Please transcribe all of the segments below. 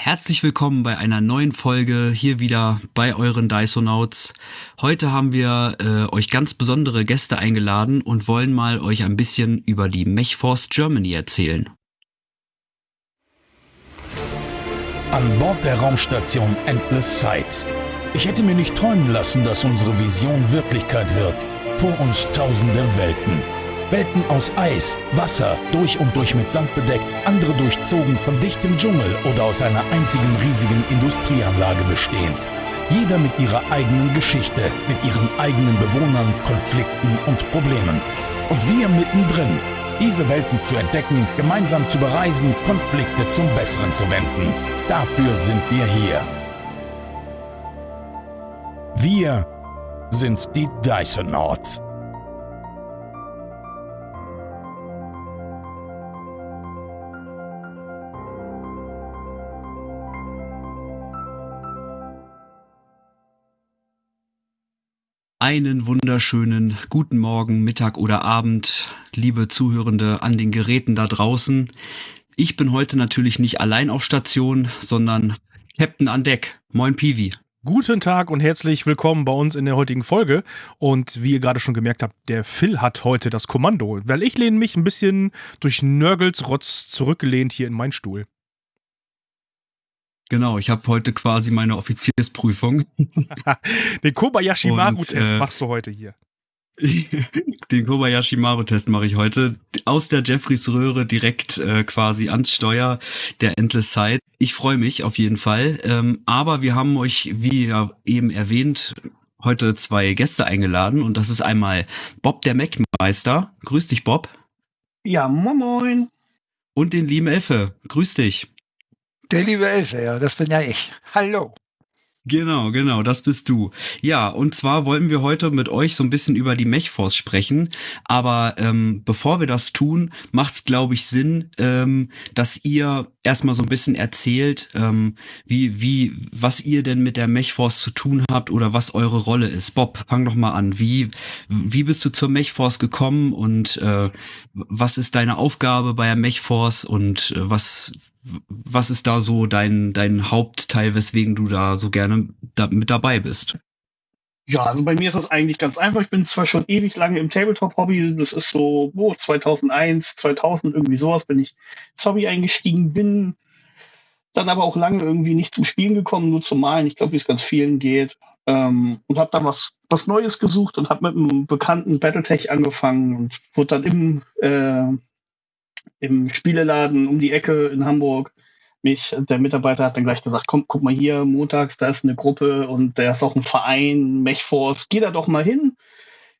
Herzlich willkommen bei einer neuen Folge hier wieder bei euren Dysonauts. Heute haben wir äh, euch ganz besondere Gäste eingeladen und wollen mal euch ein bisschen über die Mechforce Germany erzählen. An Bord der Raumstation Endless Sights. Ich hätte mir nicht träumen lassen, dass unsere Vision Wirklichkeit wird. Vor uns tausende Welten. Welten aus Eis, Wasser, durch und durch mit Sand bedeckt, andere durchzogen von dichtem Dschungel oder aus einer einzigen riesigen Industrieanlage bestehend. Jeder mit ihrer eigenen Geschichte, mit ihren eigenen Bewohnern, Konflikten und Problemen. Und wir mittendrin, diese Welten zu entdecken, gemeinsam zu bereisen, Konflikte zum Besseren zu wenden. Dafür sind wir hier. Wir sind die Dysonauts. Einen wunderschönen guten Morgen, Mittag oder Abend, liebe Zuhörende an den Geräten da draußen. Ich bin heute natürlich nicht allein auf Station, sondern Captain an Deck. Moin Piwi. Guten Tag und herzlich willkommen bei uns in der heutigen Folge. Und wie ihr gerade schon gemerkt habt, der Phil hat heute das Kommando, weil ich lehne mich ein bisschen durch Nörgels Rotz zurückgelehnt hier in meinen Stuhl. Genau, ich habe heute quasi meine Offiziersprüfung. Den Kobayashi Maru-Test äh, machst du heute hier. Den Kobayashi Maru-Test mache ich heute aus der Jeffreys Röhre direkt äh, quasi ans Steuer der Endless Side. Ich freue mich auf jeden Fall. Ähm, aber wir haben euch, wie ja eben erwähnt, heute zwei Gäste eingeladen und das ist einmal Bob der Mac-Meister. Grüß dich, Bob. Ja, moin moin. Und den lieben Elfe. Grüß dich. Der liebe Elfe, ja, das bin ja ich. Hallo. Genau, genau, das bist du. Ja, und zwar wollten wir heute mit euch so ein bisschen über die Mechforce sprechen. Aber ähm, bevor wir das tun, macht es, glaube ich, Sinn, ähm, dass ihr erstmal so ein bisschen erzählt, ähm, wie, wie, was ihr denn mit der Mechforce zu tun habt oder was eure Rolle ist. Bob, fang doch mal an. Wie, wie bist du zur Mechforce gekommen und äh, was ist deine Aufgabe bei der Mechforce und äh, was, was ist da so dein, dein Hauptteil, weswegen du da so gerne da, mit dabei bist? Ja, also bei mir ist das eigentlich ganz einfach. Ich bin zwar schon ewig lange im Tabletop-Hobby. Das ist so, oh, 2001, 2000, irgendwie sowas bin ich ins Hobby eingestiegen, bin dann aber auch lange irgendwie nicht zum Spielen gekommen, nur zum Malen. Ich glaube, wie es ganz vielen geht. Ähm, und habe dann was, was Neues gesucht und habe mit einem bekannten Battletech angefangen und wurde dann im äh, im Spieleladen um die Ecke in Hamburg. Mich, der Mitarbeiter hat dann gleich gesagt, komm, guck mal hier, montags, da ist eine Gruppe und da ist auch ein Verein, Mechforce, geh da doch mal hin.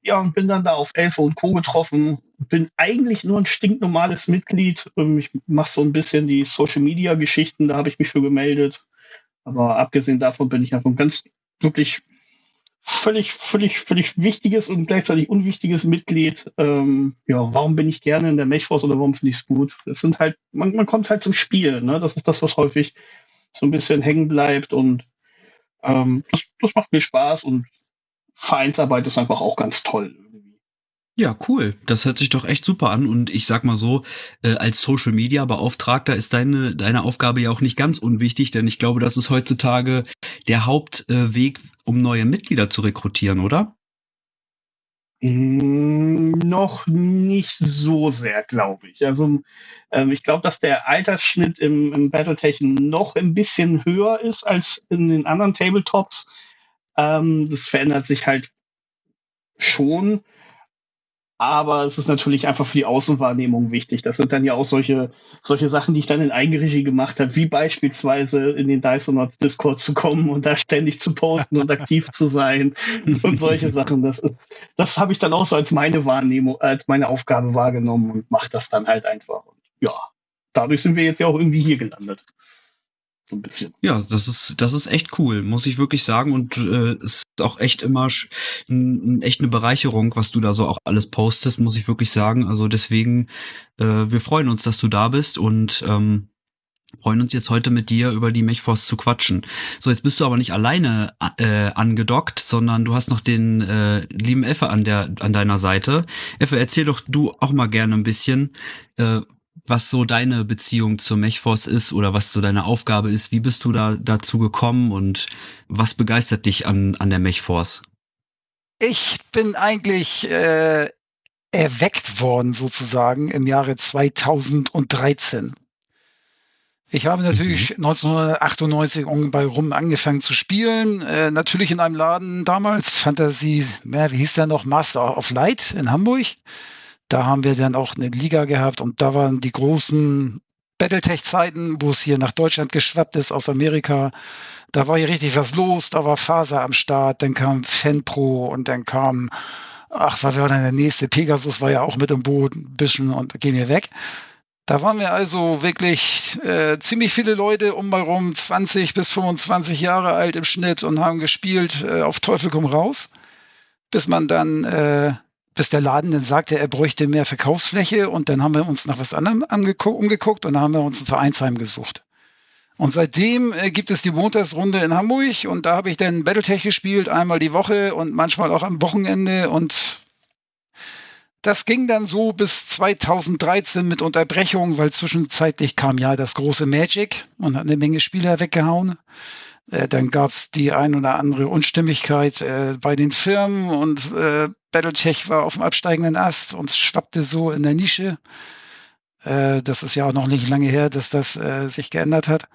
Ja, und bin dann da auf Elfe und Co. getroffen. Bin eigentlich nur ein stinknormales Mitglied. Ähm, ich mache so ein bisschen die Social-Media-Geschichten, da habe ich mich für gemeldet. Aber abgesehen davon bin ich einfach ein ganz wirklich völlig, völlig, völlig wichtiges und gleichzeitig unwichtiges Mitglied. Ähm, ja, warum bin ich gerne in der Mechforce oder warum finde ich es gut? Es sind halt, man, man kommt halt zum Spiel, ne? Das ist das, was häufig so ein bisschen hängen bleibt und ähm, das, das macht mir Spaß und Vereinsarbeit ist einfach auch ganz toll. Ja, cool. Das hört sich doch echt super an. Und ich sag mal so, äh, als Social Media Beauftragter ist deine, deine Aufgabe ja auch nicht ganz unwichtig, denn ich glaube, das ist heutzutage der Hauptweg, äh, um neue Mitglieder zu rekrutieren, oder? Mm, noch nicht so sehr, glaube ich. Also ähm, ich glaube, dass der Altersschnitt im, im Battletech noch ein bisschen höher ist als in den anderen Tabletops. Ähm, das verändert sich halt schon. Aber es ist natürlich einfach für die Außenwahrnehmung wichtig. Das sind dann ja auch solche, solche Sachen, die ich dann in Eigenregie gemacht habe, wie beispielsweise in den Dysonauts Discord zu kommen und da ständig zu posten und aktiv zu sein und solche Sachen. Das, ist, das habe ich dann auch so als meine Wahrnehmung, als meine Aufgabe wahrgenommen und mache das dann halt einfach. Und ja, dadurch sind wir jetzt ja auch irgendwie hier gelandet so ein bisschen. Ja, das ist, das ist echt cool, muss ich wirklich sagen. Und äh, ist auch echt immer echt eine Bereicherung, was du da so auch alles postest, muss ich wirklich sagen. Also deswegen, äh, wir freuen uns, dass du da bist und ähm, freuen uns jetzt heute mit dir über die Mechforce zu quatschen. So, jetzt bist du aber nicht alleine äh, angedockt, sondern du hast noch den äh, lieben Effe an der an deiner Seite. Effe, erzähl doch du auch mal gerne ein bisschen, äh, was so deine Beziehung zur Mechforce ist oder was so deine Aufgabe ist. Wie bist du da dazu gekommen und was begeistert dich an, an der Mechforce? Ich bin eigentlich äh, erweckt worden sozusagen im Jahre 2013. Ich habe natürlich mhm. 1998 bei rum angefangen zu spielen. Äh, natürlich in einem Laden damals, Fantasie, ja, wie hieß der noch, Master of Light in Hamburg. Da haben wir dann auch eine Liga gehabt und da waren die großen Battletech-Zeiten, wo es hier nach Deutschland geschwappt ist aus Amerika. Da war hier richtig was los, da war Faser am Start, dann kam FanPro und dann kam, ach, was war denn der nächste? Pegasus war ja auch mit im Boot ein bisschen und gehen wir weg. Da waren wir also wirklich äh, ziemlich viele Leute um bei rum, 20 bis 25 Jahre alt im Schnitt und haben gespielt äh, auf Teufel komm raus, bis man dann, äh, bis der Laden dann sagte, er bräuchte mehr Verkaufsfläche und dann haben wir uns nach was anderem umgeguckt und dann haben wir uns ein Vereinsheim gesucht. Und seitdem äh, gibt es die Montagsrunde in Hamburg und da habe ich dann Battletech gespielt, einmal die Woche und manchmal auch am Wochenende und das ging dann so bis 2013 mit Unterbrechung, weil zwischenzeitlich kam ja das große Magic und hat eine Menge Spieler weggehauen. Äh, dann gab es die ein oder andere Unstimmigkeit äh, bei den Firmen und äh, Battletech war auf dem absteigenden Ast und schwappte so in der Nische. Äh, das ist ja auch noch nicht lange her, dass das äh, sich geändert hat.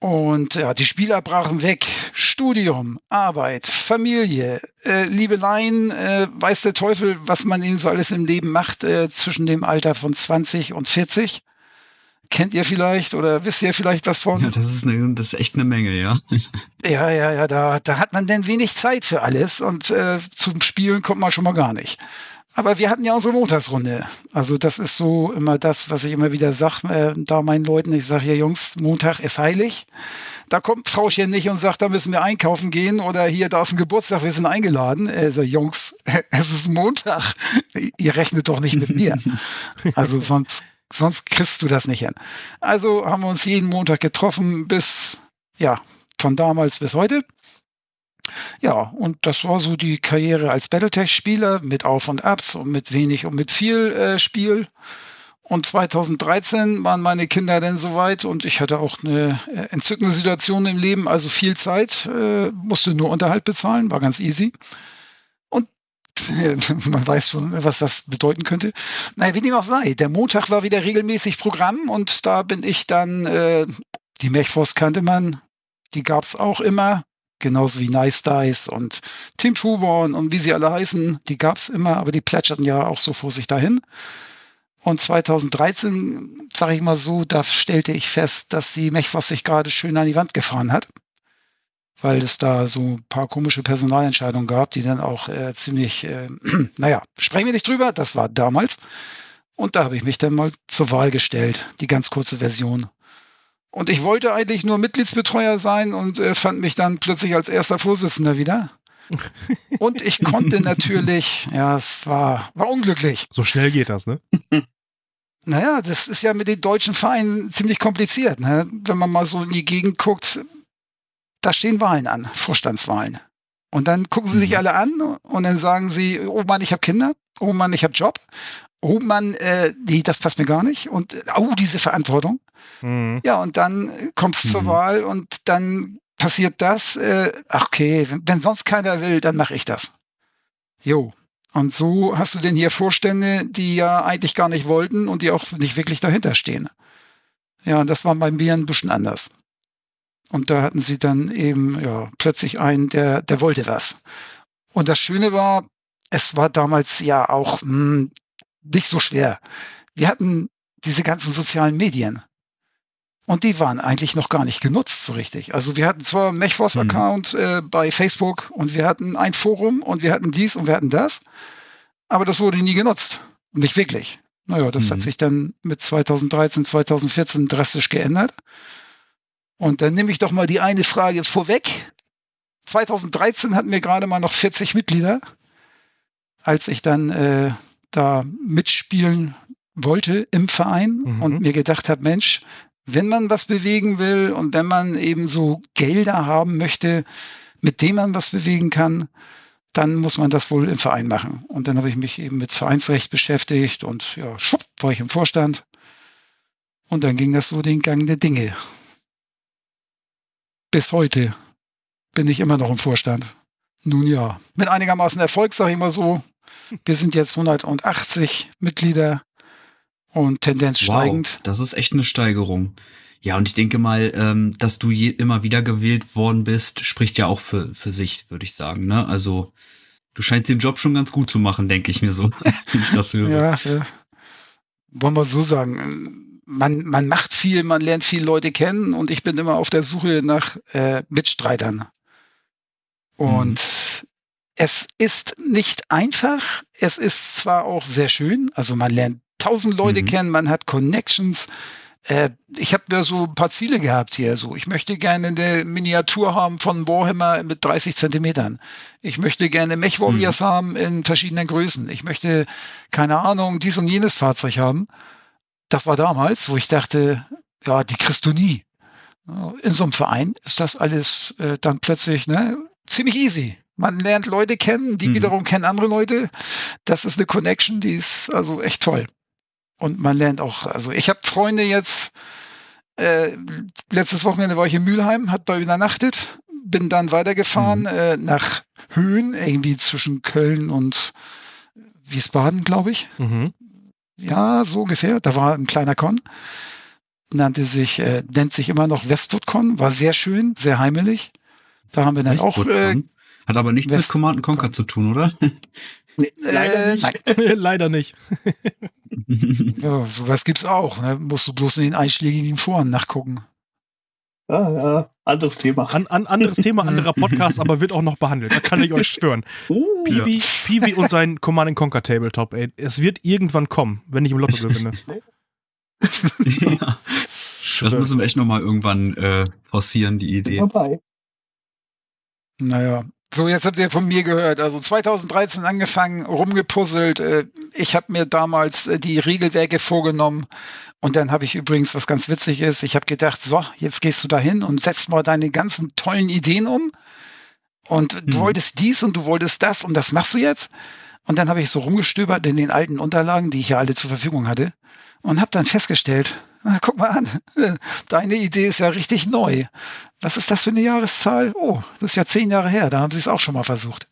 Und ja, die Spieler brachen weg. Studium, Arbeit, Familie, äh, Liebeleien, äh, weiß der Teufel, was man ihnen so alles im Leben macht äh, zwischen dem Alter von 20 und 40. Kennt ihr vielleicht oder wisst ihr vielleicht was von? Ja, das ist, eine, das ist echt eine Menge, ja. Ja, ja, ja, da, da hat man denn wenig Zeit für alles und äh, zum Spielen kommt man schon mal gar nicht. Aber wir hatten ja unsere Montagsrunde. Also das ist so immer das, was ich immer wieder sage, äh, da meinen Leuten, ich sage ja Jungs, Montag ist heilig. Da kommt Frauchen nicht und sagt, da müssen wir einkaufen gehen oder hier, da ist ein Geburtstag, wir sind eingeladen. Also Jungs, es ist Montag. Ihr rechnet doch nicht mit mir. Also sonst, sonst kriegst du das nicht hin. Also haben wir uns jeden Montag getroffen bis, ja, von damals bis heute. Ja, und das war so die Karriere als Battletech-Spieler mit Auf und Abs und mit wenig und mit viel äh, Spiel. Und 2013 waren meine Kinder dann soweit und ich hatte auch eine äh, entzückende Situation im Leben, also viel Zeit, äh, musste nur Unterhalt bezahlen, war ganz easy. Man weiß schon, was das bedeuten könnte. Naja, wie dem auch sei, der Montag war wieder regelmäßig Programm und da bin ich dann, äh, die Mechforce kannte man, die gab's auch immer genauso wie Nice Dice und Tim Schuborn und wie sie alle heißen, die gab es immer, aber die plätscherten ja auch so vor sich dahin. Und 2013, sage ich mal so, da stellte ich fest, dass die Mechwas sich gerade schön an die Wand gefahren hat, weil es da so ein paar komische Personalentscheidungen gab, die dann auch äh, ziemlich, äh, naja, sprechen wir nicht drüber, das war damals. Und da habe ich mich dann mal zur Wahl gestellt, die ganz kurze Version. Und ich wollte eigentlich nur Mitgliedsbetreuer sein und äh, fand mich dann plötzlich als erster Vorsitzender wieder. Und ich konnte natürlich, ja, es war, war unglücklich. So schnell geht das, ne? Naja, das ist ja mit den deutschen Vereinen ziemlich kompliziert. Ne? Wenn man mal so in die Gegend guckt, da stehen Wahlen an, Vorstandswahlen. Und dann gucken sie sich mhm. alle an und dann sagen sie, oh Mann, ich habe Kinder, oh Mann, ich habe Job, oh Mann, äh, nee, das passt mir gar nicht. Und oh, diese Verantwortung. Mhm. Ja, und dann kommt es zur mhm. Wahl und dann passiert das. Äh, ach, okay, wenn, wenn sonst keiner will, dann mache ich das. Jo. Und so hast du denn hier Vorstände, die ja eigentlich gar nicht wollten und die auch nicht wirklich dahinter stehen. Ja, und das war bei mir ein bisschen anders. Und da hatten sie dann eben ja, plötzlich einen, der, der wollte was. Und das Schöne war, es war damals ja auch mh, hm, nicht so schwer. Wir hatten diese ganzen sozialen Medien. Und die waren eigentlich noch gar nicht genutzt so richtig. Also wir hatten zwar einen Mechforce-Account mhm. äh, bei Facebook und wir hatten ein Forum und wir hatten dies und wir hatten das, aber das wurde nie genutzt. Nicht wirklich. Naja, das mhm. hat sich dann mit 2013, 2014 drastisch geändert. Und dann nehme ich doch mal die eine Frage vorweg. 2013 hatten wir gerade mal noch 40 Mitglieder. Als ich dann äh, da mitspielen wollte im Verein mhm. und mir gedacht habe, Mensch, wenn man was bewegen will und wenn man eben so Gelder haben möchte, mit denen man was bewegen kann, dann muss man das wohl im Verein machen. Und dann habe ich mich eben mit Vereinsrecht beschäftigt und ja, schupp, war ich im Vorstand. Und dann ging das so den Gang der Dinge. Bis heute bin ich immer noch im Vorstand. Nun ja, mit einigermaßen Erfolg, sage ich mal so. Wir sind jetzt 180 Mitglieder und Tendenz Wow, steigend. das ist echt eine Steigerung. Ja, und ich denke mal, ähm, dass du je, immer wieder gewählt worden bist, spricht ja auch für, für sich, würde ich sagen. Ne? Also du scheinst den Job schon ganz gut zu machen, denke ich mir so, wenn ich das höre. Ja, ja. Wollen wir so sagen. Man, man macht viel, man lernt viele Leute kennen und ich bin immer auf der Suche nach äh, Mitstreitern. Und es ist nicht einfach. Es ist zwar auch sehr schön, also man lernt tausend Leute Mhm. kennen, man hat Connections. Äh, ich habe ja so ein paar Ziele gehabt hier. So, ich möchte gerne eine Miniatur haben von Warhammer mit 30 Zentimetern. Ich möchte gerne Mech Warriors haben in verschiedenen Größen. Ich möchte keine Ahnung dies und jenes Fahrzeug haben. Das war damals, wo ich dachte, ja, die kriegst du nie. In so einem Verein ist das alles äh, dann plötzlich ne, ziemlich easy. Man lernt Leute kennen, die Mhm. wiederum kennen andere Leute. Das ist eine Connection, die ist also echt toll. Und man lernt auch, also ich habe Freunde jetzt, äh, letztes Wochenende war ich in Mülheim, hat da übernachtet, bin dann weitergefahren Mhm. äh, nach Höhen, irgendwie zwischen Köln und Wiesbaden, glaube ich. Mhm. Ja, so ungefähr. Da war ein kleiner Con. Nannte sich, äh, nennt sich immer noch Westwood Con, war sehr schön, sehr heimelig. Da haben wir dann auch, äh. Hat aber nichts mit West- Command Conquer zu tun, oder? Nee, leider äh, nicht. Leider nicht. ja, sowas gibt's auch. Ne? Musst du bloß in den einschlägigen Foren nachgucken. Ja, ja, anderes Thema. An, an anderes Thema, anderer Podcast, aber wird auch noch behandelt. Da kann ich euch schwören. Uh, Peewee, Peewee und sein Command Conquer Tabletop, ey. Es wird irgendwann kommen, wenn ich im Lotto gewinne. ja, das müssen wir echt nochmal irgendwann äh, forcieren, die Idee. dabei. Naja. So, jetzt habt ihr von mir gehört. Also 2013 angefangen, rumgepuzzelt. Äh, Ich habe mir damals äh, die Regelwerke vorgenommen. Und dann habe ich übrigens, was ganz witzig ist, ich habe gedacht, so, jetzt gehst du dahin und setzt mal deine ganzen tollen Ideen um. Und du Mhm. wolltest dies und du wolltest das und das machst du jetzt. Und dann habe ich so rumgestöbert in den alten Unterlagen, die ich ja alle zur Verfügung hatte. Und habe dann festgestellt, na, guck mal an, deine Idee ist ja richtig neu. Was ist das für eine Jahreszahl? Oh, das ist ja zehn Jahre her, da haben sie es auch schon mal versucht.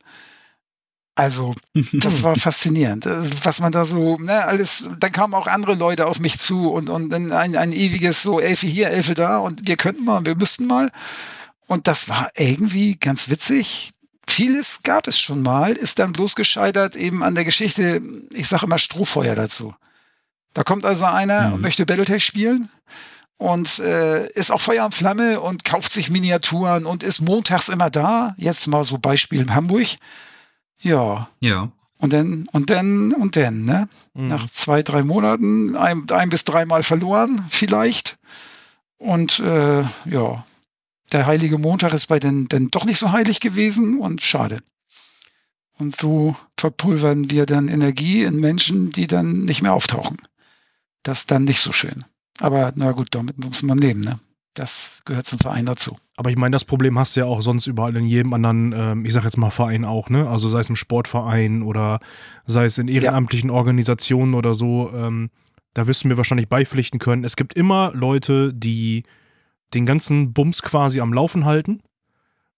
Also, das war faszinierend. Das, Was man da so, ne, alles, dann kamen auch andere Leute auf mich zu und, und dann ein, ein ewiges so Elfe hier, Elfe da und wir könnten mal, wir müssten mal. Und das war irgendwie ganz witzig. Vieles gab es schon mal, ist dann bloß gescheitert eben an der Geschichte, ich sage immer Strohfeuer dazu. Da kommt also einer Mhm. und möchte Battletech spielen und äh, ist auch Feuer und Flamme und kauft sich Miniaturen und ist montags immer da. Jetzt mal so Beispiel in Hamburg. Ja, Ja. und dann, und dann, und dann, ne? Mhm. Nach zwei, drei Monaten ein, ein bis dreimal verloren, vielleicht. Und äh, ja, der heilige Montag ist bei den dann doch nicht so heilig gewesen und schade. Und so verpulvern wir dann Energie in Menschen, die dann nicht mehr auftauchen. Das ist dann nicht so schön. Aber na gut, damit muss man leben, ne? Das gehört zum Verein dazu. Aber ich meine, das Problem hast du ja auch sonst überall in jedem anderen, ähm, ich sag jetzt mal Verein auch, ne? Also sei es im Sportverein oder sei es in ehrenamtlichen Organisationen oder so, ähm, da wirst du mir wahrscheinlich beipflichten können. Es gibt immer Leute, die den ganzen Bums quasi am Laufen halten.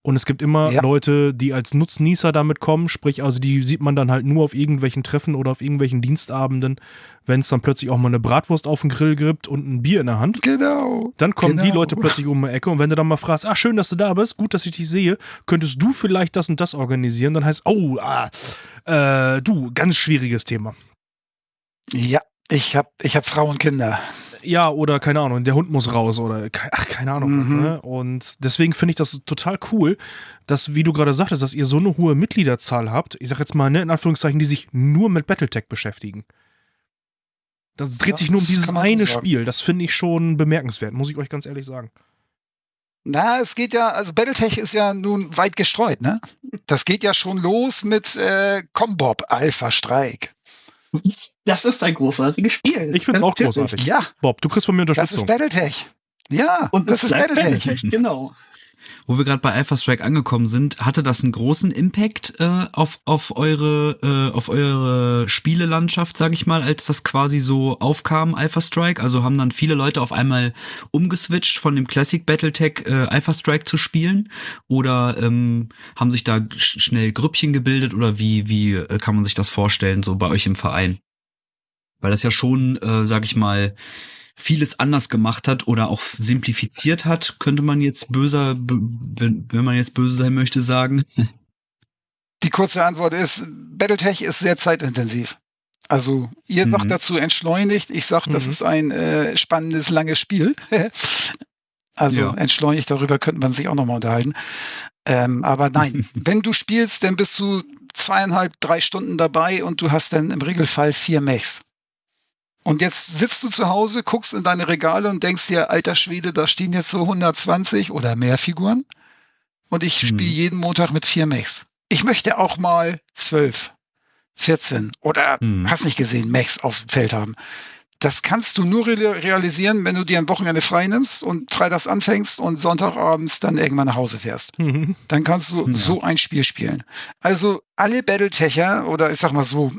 Und es gibt immer Ja. Leute, die als Nutznießer damit kommen, sprich, also die sieht man dann halt nur auf irgendwelchen Treffen oder auf irgendwelchen Dienstabenden, wenn es dann plötzlich auch mal eine Bratwurst auf den Grill gibt und ein Bier in der Hand. Genau. Dann kommen die Genau. Leute plötzlich um die Ecke und wenn du dann mal fragst, ach schön, dass du da bist, gut, dass ich dich sehe, könntest du vielleicht das und das organisieren, dann heißt, oh, ah, äh, du, ganz schwieriges Thema. Ja, ich habe ich hab Frau und Kinder. Ja, oder keine Ahnung, der Hund muss raus oder ach, keine Ahnung. Mhm. Ne? Und deswegen finde ich das total cool, dass, wie du gerade sagtest, dass ihr so eine hohe Mitgliederzahl habt, ich sag jetzt mal, ne, in Anführungszeichen, die sich nur mit Battletech beschäftigen. Das dreht Ja, sich nur um dieses so eine sagen. Spiel. Das finde ich schon bemerkenswert, muss ich euch ganz ehrlich sagen. Na, es geht ja, also Battletech ist ja nun weit gestreut, ne? Das geht ja schon los mit äh, Combob Alpha Streik. Das ist ein großartiges Spiel. Ich find's auch Natürlich. großartig. Ja, Bob, du kriegst von mir das Unterstützung. ist Battletech. Ja, Und das ist bleibt Battletech. Battletech, genau. Wo wir gerade bei Alpha Strike angekommen sind, hatte das einen großen Impact äh, auf, auf eure äh, auf eure Spielelandschaft, sag ich mal, als das quasi so aufkam, Alpha Strike? Also haben dann viele Leute auf einmal umgeswitcht von dem Classic Battletech äh, Alpha Strike zu spielen? Oder ähm, haben sich da sch schnell Grüppchen gebildet oder wie, wie äh, kann man sich das vorstellen, so bei euch im Verein? Weil das ja schon, äh, sag ich mal, vieles anders gemacht hat oder auch simplifiziert hat, könnte man jetzt böser, wenn, wenn man jetzt böse sein möchte, sagen. Die kurze Antwort ist, Battletech ist sehr zeitintensiv. Also ihr sagt mhm. dazu entschleunigt, ich sage, das mhm. ist ein äh, spannendes, langes Spiel. also ja. entschleunigt, darüber könnte man sich auch nochmal unterhalten. Ähm, aber nein, wenn du spielst, dann bist du zweieinhalb, drei Stunden dabei und du hast dann im Regelfall vier Mechs. Und jetzt sitzt du zu Hause, guckst in deine Regale und denkst dir, alter Schwede, da stehen jetzt so 120 oder mehr Figuren. Und ich hm. spiele jeden Montag mit vier Mechs. Ich möchte auch mal zwölf, 14 oder hm. hast nicht gesehen, Mechs auf dem Feld haben. Das kannst du nur realisieren, wenn du dir ein Wochenende frei nimmst und freitags anfängst und Sonntagabends dann irgendwann nach Hause fährst. Mhm. Dann kannst du ja. so ein Spiel spielen. Also alle Battletecher oder ich sag mal so,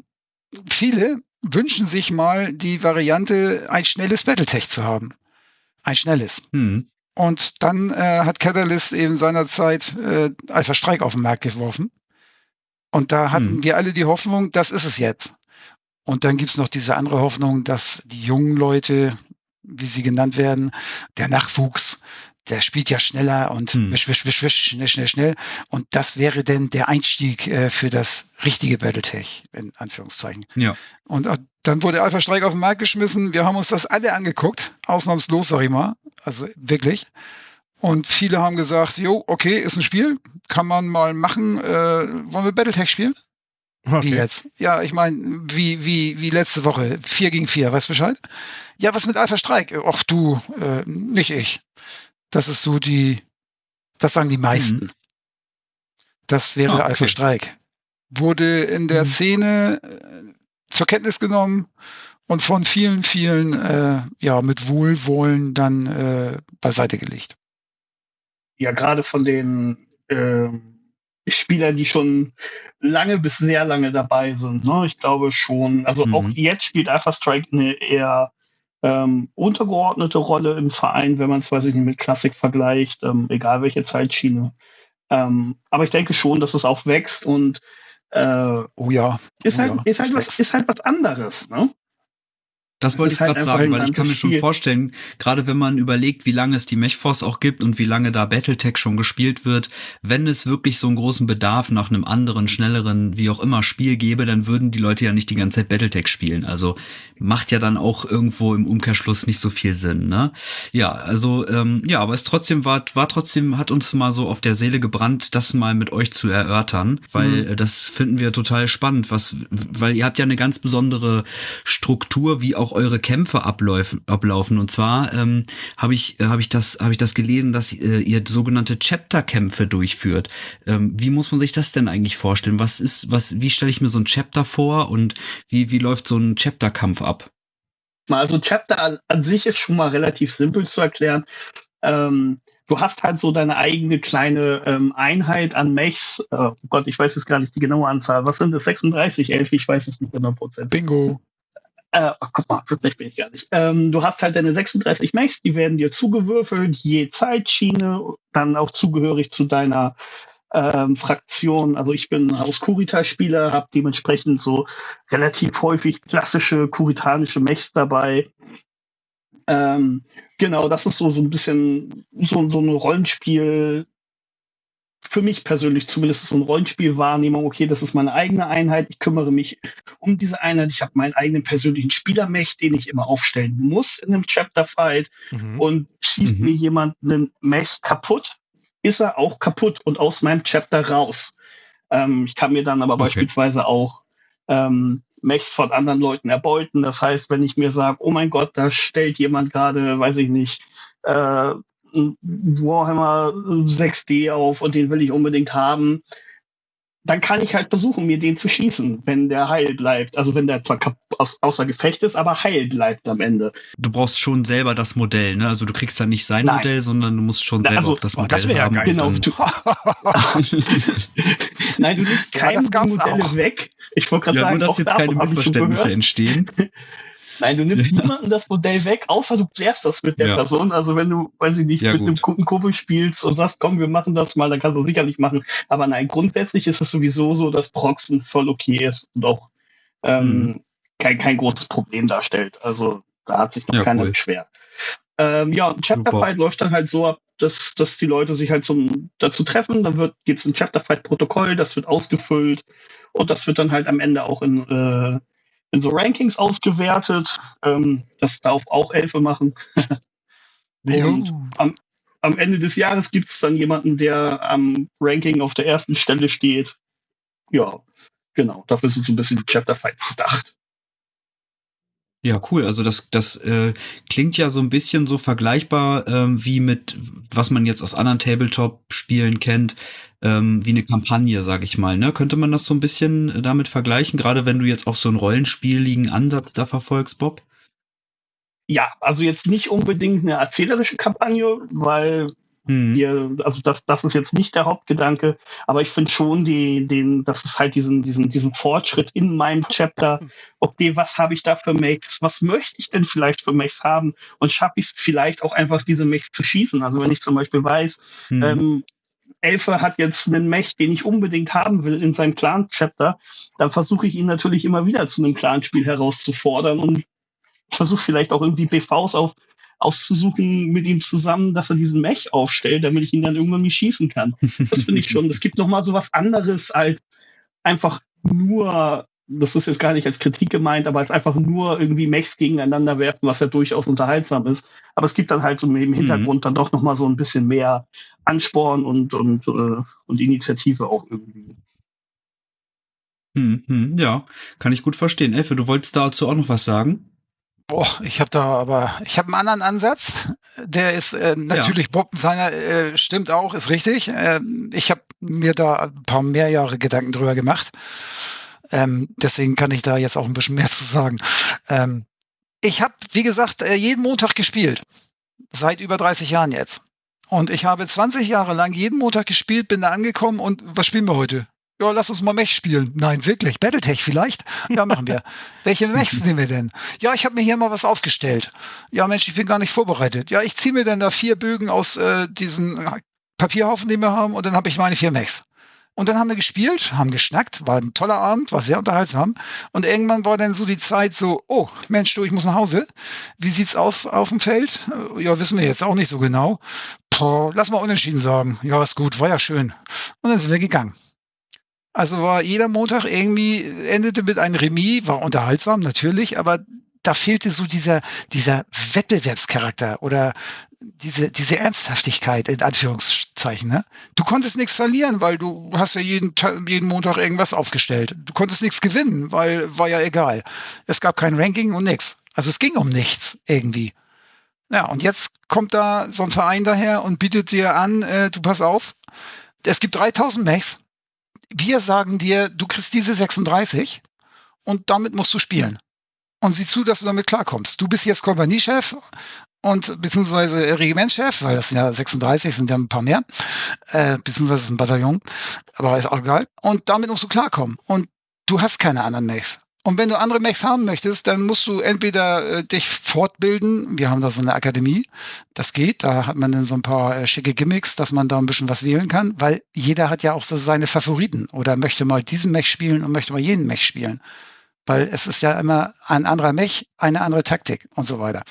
viele wünschen sich mal die Variante, ein schnelles Battletech zu haben. Ein schnelles. Hm. Und dann äh, hat Catalyst eben seinerzeit äh, Alpha Streik auf den Markt geworfen. Und da hatten hm. wir alle die Hoffnung, das ist es jetzt. Und dann gibt's noch diese andere Hoffnung, dass die jungen Leute, wie sie genannt werden, der Nachwuchs, der spielt ja schneller und hm. wisch, wisch, wisch, wisch, schnell, schnell, schnell. Und das wäre denn der Einstieg äh, für das richtige Battletech, in Anführungszeichen. Ja. Und äh, dann wurde Alpha Streik auf den Markt geschmissen. Wir haben uns das alle angeguckt, ausnahmslos, sag ich mal. Also wirklich. Und viele haben gesagt, jo, okay, ist ein Spiel, kann man mal machen. Äh, wollen wir Battletech spielen? Okay. Wie jetzt? Ja, ich meine, wie, wie, wie letzte Woche. Vier gegen vier, weißt du Bescheid? Ja, was mit Alpha Streik? Ach du, äh, nicht ich. Das ist so die, das sagen die meisten. Mhm. Das wäre ah, okay. Alpha Streik. Wurde in der mhm. Szene äh, zur Kenntnis genommen und von vielen, vielen äh, ja mit Wohlwollen dann äh, beiseite gelegt. Ja, gerade von den äh, Spielern, die schon lange bis sehr lange dabei sind. Ne? Ich glaube schon, also mhm. auch jetzt spielt Alpha Strike eine eher ähm, untergeordnete Rolle im Verein, wenn man es, weiß ich nicht, mit Klassik vergleicht, ähm, egal welche Zeitschiene. Ähm, aber ich denke schon, dass es auch wächst und äh, oh ja. Ist, oh halt, ja. ist, halt was, ist halt was anderes, ne? Das wollte ich halt gerade sagen, weil ich kann mir schon vorstellen, gerade wenn man überlegt, wie lange es die Mechforce auch gibt und wie lange da Battletech schon gespielt wird, wenn es wirklich so einen großen Bedarf nach einem anderen, schnelleren, wie auch immer Spiel gäbe, dann würden die Leute ja nicht die ganze Zeit Battletech spielen. Also macht ja dann auch irgendwo im Umkehrschluss nicht so viel Sinn, ne? Ja, also ähm, ja, aber es trotzdem war, war trotzdem, hat uns mal so auf der Seele gebrannt, das mal mit euch zu erörtern, weil mhm. das finden wir total spannend, was, weil ihr habt ja eine ganz besondere Struktur, wie auch eure Kämpfe ablaufen. ablaufen. Und zwar ähm, habe ich, äh, hab ich, das, hab ich das gelesen, dass äh, ihr sogenannte Chapter-Kämpfe durchführt. Ähm, wie muss man sich das denn eigentlich vorstellen? Was ist, was, wie stelle ich mir so ein Chapter vor und wie, wie läuft so ein Chapter-Kampf ab? Also Chapter an, an, sich ist schon mal relativ simpel zu erklären. Ähm, du hast halt so deine eigene kleine ähm, Einheit an Mechs. Äh, oh Gott, ich weiß jetzt gar nicht die genaue Anzahl. Was sind das? 36, 11? Ich weiß es nicht 100 Prozent. Bingo. Äh, oh, guck mal, so schlecht bin ich gar nicht. Ähm, du hast halt deine 36 Mechs, die werden dir zugewürfelt, je Zeitschiene, dann auch zugehörig zu deiner ähm, Fraktion. Also ich bin aus Kurita-Spieler, habe dementsprechend so relativ häufig klassische kuritanische Mechs dabei. Ähm, genau, das ist so, so ein bisschen so, so ein Rollenspiel, für mich persönlich zumindest so eine Rollenspielwahrnehmung, okay, das ist meine eigene Einheit, ich kümmere mich um diese Einheit, ich habe meinen eigenen persönlichen Spielermech, den ich immer aufstellen muss in einem Chapter-Fight mhm. und schießt mhm. mir jemand einen Mech kaputt, ist er auch kaputt und aus meinem Chapter raus. Ähm, ich kann mir dann aber okay. beispielsweise auch ähm, Mechs von anderen Leuten erbeuten. Das heißt, wenn ich mir sage, oh mein Gott, da stellt jemand gerade, weiß ich nicht, äh, Warhammer 6D auf und den will ich unbedingt haben, dann kann ich halt versuchen, mir den zu schießen, wenn der heil bleibt. Also wenn der zwar aus, außer Gefecht ist, aber heil bleibt am Ende. Du brauchst schon selber das Modell, ne? Also du kriegst dann nicht sein Nein. Modell, sondern du musst schon selber also, auch das oh, Modell das haben. Ja genau. Du Nein, du nimmst keine Modelle auch. weg. Ich wollte gerade ja, sagen, nur dass jetzt keine Missverständnisse entstehen. Nein, du nimmst niemanden das Modell weg, außer du klärst das mit der ja. Person. Also wenn du, weiß ich nicht, ja, mit gut. einem guten Kumpel spielst und sagst, komm, wir machen das mal, dann kannst du das sicherlich machen. Aber nein, grundsätzlich ist es sowieso so, dass Proxen voll okay ist und auch ähm, mhm. kein, kein großes Problem darstellt. Also da hat sich noch ja, keiner cool. beschwert. Ähm, ja, ein Chapter Fight läuft dann halt so ab, dass, dass die Leute sich halt zum, dazu treffen. Dann wird, gibt's ein Chapter Fight Protokoll, das wird ausgefüllt und das wird dann halt am Ende auch in, äh, in so Rankings ausgewertet. Ähm, das darf auch Elfe machen. und am, am Ende des Jahres gibt es dann jemanden, der am Ranking auf der ersten Stelle steht. Ja, genau. Dafür sind so ein bisschen die Chapter Fights gedacht. Ja, cool. Also das, das äh, klingt ja so ein bisschen so vergleichbar ähm, wie mit, was man jetzt aus anderen Tabletop-Spielen kennt, ähm, wie eine Kampagne, sag ich mal. Ne? Könnte man das so ein bisschen damit vergleichen, gerade wenn du jetzt auch so einen rollenspieligen Ansatz da verfolgst, Bob? Ja, also jetzt nicht unbedingt eine erzählerische Kampagne, weil Mhm. Wir, also das, das ist jetzt nicht der Hauptgedanke, aber ich finde schon die, den, das ist halt diesen, diesen, diesen Fortschritt in meinem Chapter. Okay, was habe ich da für Mechs? Was möchte ich denn vielleicht für Mechs haben? Und schaffe ich es vielleicht auch einfach, diese Mechs zu schießen? Also wenn ich zum Beispiel weiß, mhm. ähm, Elfe hat jetzt einen Mech, den ich unbedingt haben will in seinem Clan-Chapter, dann versuche ich ihn natürlich immer wieder zu einem Clan-Spiel herauszufordern und versuche vielleicht auch irgendwie BVs auf auszusuchen mit ihm zusammen, dass er diesen Mech aufstellt, damit ich ihn dann irgendwann nicht schießen kann. Das finde ich schon. Es gibt noch mal so was anderes als einfach nur, das ist jetzt gar nicht als Kritik gemeint, aber als einfach nur irgendwie Mechs gegeneinander werfen, was ja durchaus unterhaltsam ist. Aber es gibt dann halt so im Hintergrund mhm. dann doch noch mal so ein bisschen mehr Ansporn und, und, äh, und Initiative auch irgendwie. Hm, hm, ja, kann ich gut verstehen. Elfe, du wolltest dazu auch noch was sagen? Boah, ich habe da aber, ich habe einen anderen Ansatz. Der ist äh, natürlich, ja. Bob seiner äh, stimmt auch, ist richtig. Äh, ich habe mir da ein paar mehr Jahre Gedanken drüber gemacht. Ähm, deswegen kann ich da jetzt auch ein bisschen mehr zu sagen. Ähm, ich habe, wie gesagt, äh, jeden Montag gespielt. Seit über 30 Jahren jetzt. Und ich habe 20 Jahre lang jeden Montag gespielt, bin da angekommen und was spielen wir heute? Ja, lass uns mal Mech spielen. Nein, wirklich. Battletech vielleicht? Ja, machen wir. Welche Mechs nehmen wir denn? Ja, ich habe mir hier mal was aufgestellt. Ja, Mensch, ich bin gar nicht vorbereitet. Ja, ich ziehe mir dann da vier Bögen aus äh, diesen Papierhaufen, die wir haben, und dann habe ich meine vier Mechs. Und dann haben wir gespielt, haben geschnackt, war ein toller Abend, war sehr unterhaltsam. Und irgendwann war dann so die Zeit so, oh, Mensch, du, ich muss nach Hause. Wie sieht's aus auf dem Feld? Ja, wissen wir jetzt auch nicht so genau. Boah, lass mal unentschieden sagen. Ja, ist gut, war ja schön. Und dann sind wir gegangen. Also war jeder Montag irgendwie, endete mit einem Remis, war unterhaltsam natürlich, aber da fehlte so dieser, dieser Wettbewerbscharakter oder diese, diese Ernsthaftigkeit in Anführungszeichen. Ne? Du konntest nichts verlieren, weil du hast ja jeden, jeden Montag irgendwas aufgestellt. Du konntest nichts gewinnen, weil war ja egal. Es gab kein Ranking und nichts. Also es ging um nichts irgendwie. Ja, und jetzt kommt da so ein Verein daher und bietet dir an, äh, du pass auf, es gibt 3000 Mechs, wir sagen dir, du kriegst diese 36 und damit musst du spielen. Und sieh zu, dass du damit klarkommst. Du bist jetzt Kompaniechef und beziehungsweise Regimentschef, weil das sind ja 36, sind ja ein paar mehr, äh, beziehungsweise ein Bataillon, aber ist auch egal. Und damit musst du klarkommen. Und du hast keine anderen Mechs. Und wenn du andere Mechs haben möchtest, dann musst du entweder äh, dich fortbilden. Wir haben da so eine Akademie. Das geht. Da hat man dann so ein paar äh, schicke Gimmicks, dass man da ein bisschen was wählen kann, weil jeder hat ja auch so seine Favoriten oder möchte mal diesen Mech spielen und möchte mal jenen Mech spielen. Weil es ist ja immer ein anderer Mech, eine andere Taktik und so weiter.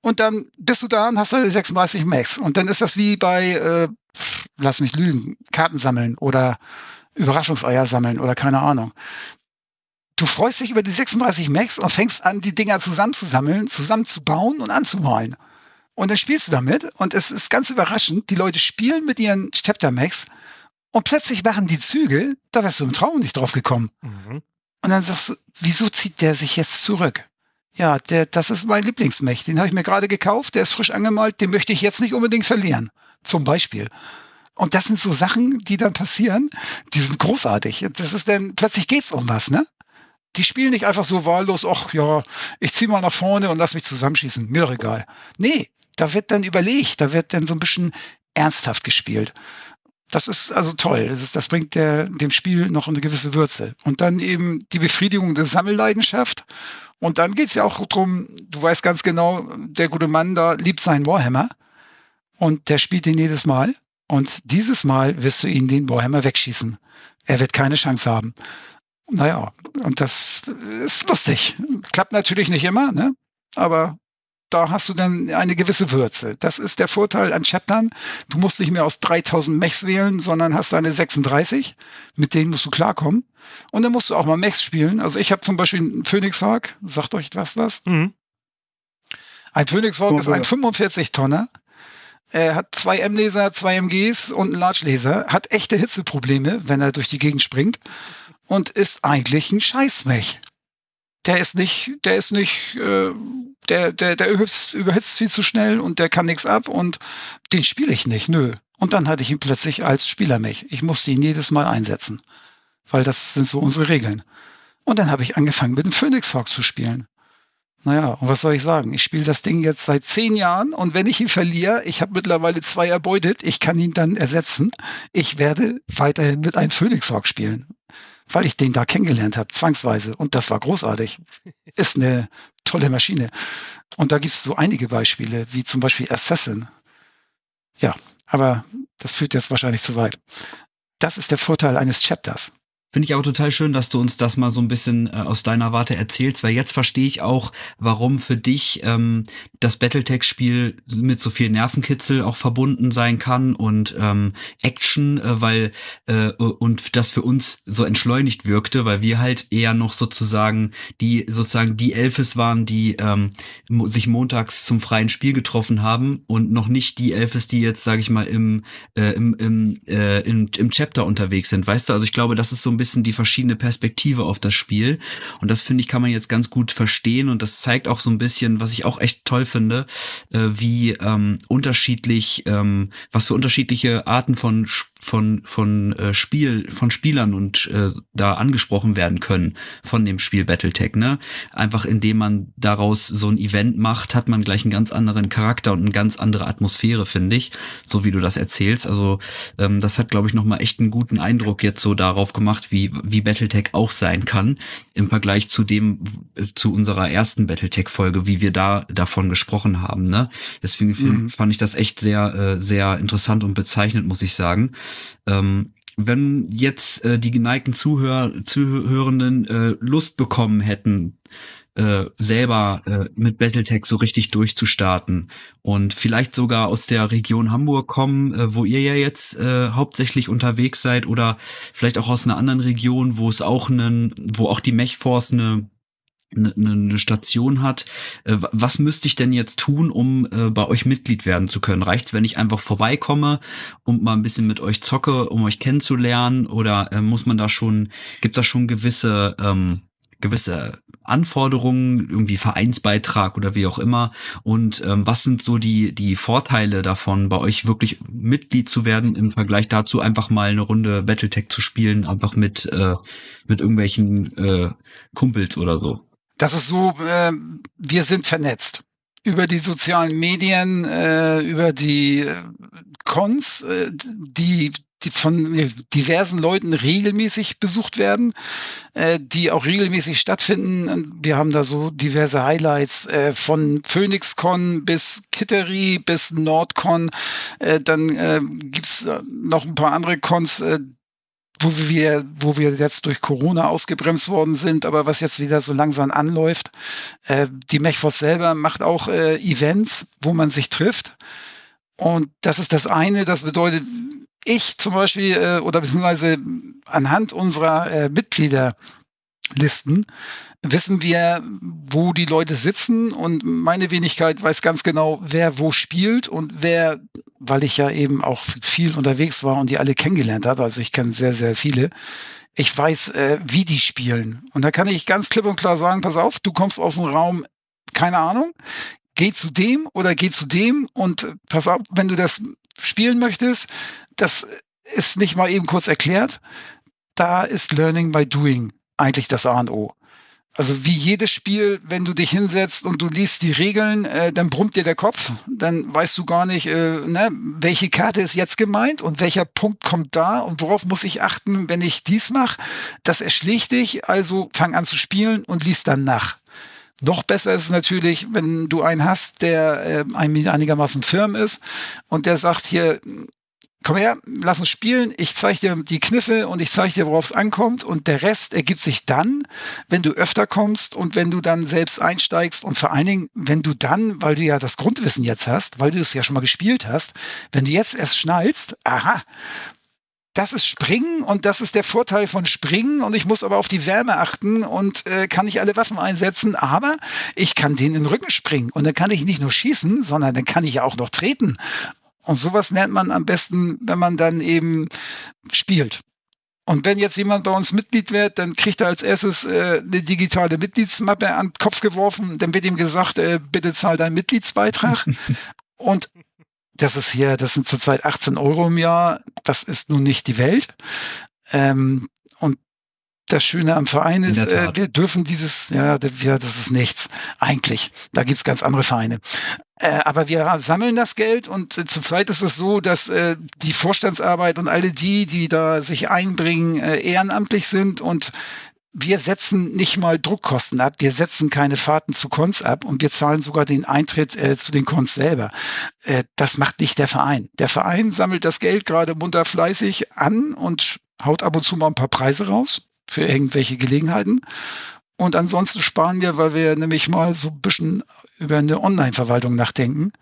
Und dann bist du da und hast du 36 Mechs. Und dann ist das wie bei, äh, lass mich lügen, Karten sammeln oder Überraschungseier sammeln oder keine Ahnung du freust dich über die 36 Macs und fängst an, die Dinger zusammenzusammeln, zusammenzubauen und anzumalen. Und dann spielst du damit und es ist ganz überraschend, die Leute spielen mit ihren Chapter Macs und plötzlich machen die Züge, da wärst du im Traum nicht drauf gekommen. Mhm. Und dann sagst du, wieso zieht der sich jetzt zurück? Ja, der, das ist mein Lieblingsmech. Den habe ich mir gerade gekauft, der ist frisch angemalt, den möchte ich jetzt nicht unbedingt verlieren. Zum Beispiel. Und das sind so Sachen, die dann passieren, die sind großartig. Das ist dann, plötzlich geht's um was, ne? Die spielen nicht einfach so wahllos, ach ja, ich zieh mal nach vorne und lass mich zusammenschießen, mir doch egal. Nee, da wird dann überlegt, da wird dann so ein bisschen ernsthaft gespielt. Das ist also toll. Das, ist, das bringt der, dem Spiel noch eine gewisse Würze. Und dann eben die Befriedigung der Sammelleidenschaft. Und dann geht's ja auch drum, du weißt ganz genau, der gute Mann da liebt seinen Warhammer. Und der spielt ihn jedes Mal. Und dieses Mal wirst du ihn den Warhammer wegschießen. Er wird keine Chance haben. Naja, und das ist lustig. Klappt natürlich nicht immer, ne? aber da hast du dann eine gewisse Würze. Das ist der Vorteil an Chaptern. Du musst nicht mehr aus 3000 Mechs wählen, sondern hast deine 36. Mit denen musst du klarkommen. Und dann musst du auch mal Mechs spielen. Also ich habe zum Beispiel einen Phoenix Hawk. Sagt euch was das? Mhm. Ein Phoenix Hawk oh, ist ein 45-Tonner. Er hat zwei M-Laser, zwei MGs und einen Large-Laser. Hat echte Hitzeprobleme, wenn er durch die Gegend springt. Und ist eigentlich ein Scheißmech der ist nicht, der ist nicht, äh, der, der, der überhitzt, überhitzt viel zu schnell und der kann nichts ab und den spiele ich nicht, nö. Und dann hatte ich ihn plötzlich als Spieler mich. Ich musste ihn jedes Mal einsetzen, weil das sind so unsere Regeln. Und dann habe ich angefangen mit dem Phoenix Hawk zu spielen. Naja, und was soll ich sagen? Ich spiele das Ding jetzt seit zehn Jahren und wenn ich ihn verliere, ich habe mittlerweile zwei erbeutet, ich kann ihn dann ersetzen. Ich werde weiterhin mit einem Phoenix Hawk spielen weil ich den da kennengelernt habe, zwangsweise. Und das war großartig. Ist eine tolle Maschine. Und da gibt es so einige Beispiele, wie zum Beispiel Assassin. Ja, aber das führt jetzt wahrscheinlich zu weit. Das ist der Vorteil eines Chapters. Finde ich aber total schön, dass du uns das mal so ein bisschen äh, aus deiner Warte erzählst, weil jetzt verstehe ich auch, warum für dich ähm, das Battletech-Spiel mit so viel Nervenkitzel auch verbunden sein kann und ähm, Action, äh, weil äh, und das für uns so entschleunigt wirkte, weil wir halt eher noch sozusagen die sozusagen die Elfes waren, die ähm, sich montags zum freien Spiel getroffen haben und noch nicht die Elfes, die jetzt sage ich mal im äh, im im, äh, im im Chapter unterwegs sind, weißt du? Also ich glaube, das ist so ein bisschen die verschiedene Perspektive auf das Spiel. Und das finde ich, kann man jetzt ganz gut verstehen. Und das zeigt auch so ein bisschen, was ich auch echt toll finde, äh, wie ähm, unterschiedlich, ähm, was für unterschiedliche Arten von von von äh, Spiel von Spielern und äh, da angesprochen werden können von dem Spiel BattleTech ne? Einfach indem man daraus so ein Event macht hat man gleich einen ganz anderen Charakter und eine ganz andere Atmosphäre finde ich so wie du das erzählst. Also ähm, das hat glaube ich noch mal echt einen guten Eindruck jetzt so darauf gemacht wie wie BattleTech auch sein kann im Vergleich zu dem zu unserer ersten BattleTech Folge wie wir da davon gesprochen haben ne? Deswegen mhm. fand ich das echt sehr äh, sehr interessant und bezeichnend muss ich sagen ähm, wenn jetzt äh, die geneigten Zuhör Zuhörenden äh, Lust bekommen hätten, äh, selber äh, mit Battletech so richtig durchzustarten und vielleicht sogar aus der Region Hamburg kommen, äh, wo ihr ja jetzt äh, hauptsächlich unterwegs seid oder vielleicht auch aus einer anderen Region, wo es auch einen, wo auch die Mechforce eine eine, eine Station hat. Äh, was müsste ich denn jetzt tun, um äh, bei euch Mitglied werden zu können? Reicht's, wenn ich einfach vorbeikomme und mal ein bisschen mit euch zocke, um euch kennenzulernen? Oder äh, muss man da schon, gibt da schon gewisse, ähm, gewisse Anforderungen, irgendwie Vereinsbeitrag oder wie auch immer? Und ähm, was sind so die, die Vorteile davon, bei euch wirklich Mitglied zu werden im Vergleich dazu, einfach mal eine Runde Battletech zu spielen, einfach mit, äh, mit irgendwelchen äh, Kumpels oder so? Das ist so, äh, wir sind vernetzt über die sozialen Medien, äh, über die äh, Cons, äh, die, die von diversen Leuten regelmäßig besucht werden, äh, die auch regelmäßig stattfinden. Wir haben da so diverse Highlights äh, von PhoenixCon bis Kittery bis NordCon. Äh, dann äh, gibt's noch ein paar andere Cons, äh, wo wir, wo wir jetzt durch Corona ausgebremst worden sind, aber was jetzt wieder so langsam anläuft. Äh, die Mechforce selber macht auch äh, Events, wo man sich trifft. Und das ist das eine. Das bedeutet, ich zum Beispiel äh, oder beziehungsweise anhand unserer äh, Mitglieder Listen wissen wir, wo die Leute sitzen und meine Wenigkeit weiß ganz genau, wer wo spielt und wer, weil ich ja eben auch viel unterwegs war und die alle kennengelernt habe, also ich kenne sehr, sehr viele, ich weiß, äh, wie die spielen. Und da kann ich ganz klipp und klar sagen, pass auf, du kommst aus dem Raum, keine Ahnung, geh zu dem oder geh zu dem und pass auf, wenn du das spielen möchtest, das ist nicht mal eben kurz erklärt. Da ist Learning by Doing eigentlich das A und O. Also wie jedes Spiel, wenn du dich hinsetzt und du liest die Regeln, äh, dann brummt dir der Kopf, dann weißt du gar nicht, äh, ne, welche Karte ist jetzt gemeint und welcher Punkt kommt da und worauf muss ich achten, wenn ich dies mache. Das erschlägt dich, also fang an zu spielen und liest dann nach. Noch besser ist es natürlich, wenn du einen hast, der äh, einigermaßen firm ist und der sagt hier, komm her, lass uns spielen, ich zeige dir die Kniffe und ich zeige dir, worauf es ankommt. Und der Rest ergibt sich dann, wenn du öfter kommst und wenn du dann selbst einsteigst. Und vor allen Dingen, wenn du dann, weil du ja das Grundwissen jetzt hast, weil du es ja schon mal gespielt hast, wenn du jetzt erst schnallst, aha, das ist Springen und das ist der Vorteil von Springen. Und ich muss aber auf die Wärme achten und äh, kann nicht alle Waffen einsetzen, aber ich kann den in den Rücken springen. Und dann kann ich nicht nur schießen, sondern dann kann ich auch noch treten und sowas lernt man am besten, wenn man dann eben spielt. Und wenn jetzt jemand bei uns Mitglied wird, dann kriegt er als erstes äh, eine digitale Mitgliedsmappe an den Kopf geworfen. Dann wird ihm gesagt, äh, bitte zahl deinen Mitgliedsbeitrag. und das ist hier, das sind zurzeit 18 Euro im Jahr. Das ist nun nicht die Welt. Ähm, das Schöne am Verein ist, äh, wir dürfen dieses, ja, wir, das ist nichts. Eigentlich. Da gibt's ganz andere Vereine. Äh, aber wir sammeln das Geld und äh, zurzeit ist es so, dass äh, die Vorstandsarbeit und alle die, die da sich einbringen, äh, ehrenamtlich sind und wir setzen nicht mal Druckkosten ab, wir setzen keine Fahrten zu Cons ab und wir zahlen sogar den Eintritt äh, zu den Cons selber. Äh, das macht nicht der Verein. Der Verein sammelt das Geld gerade munter fleißig an und haut ab und zu mal ein paar Preise raus für irgendwelche Gelegenheiten. Und ansonsten sparen wir, weil wir nämlich mal so ein bisschen über eine Online-Verwaltung nachdenken,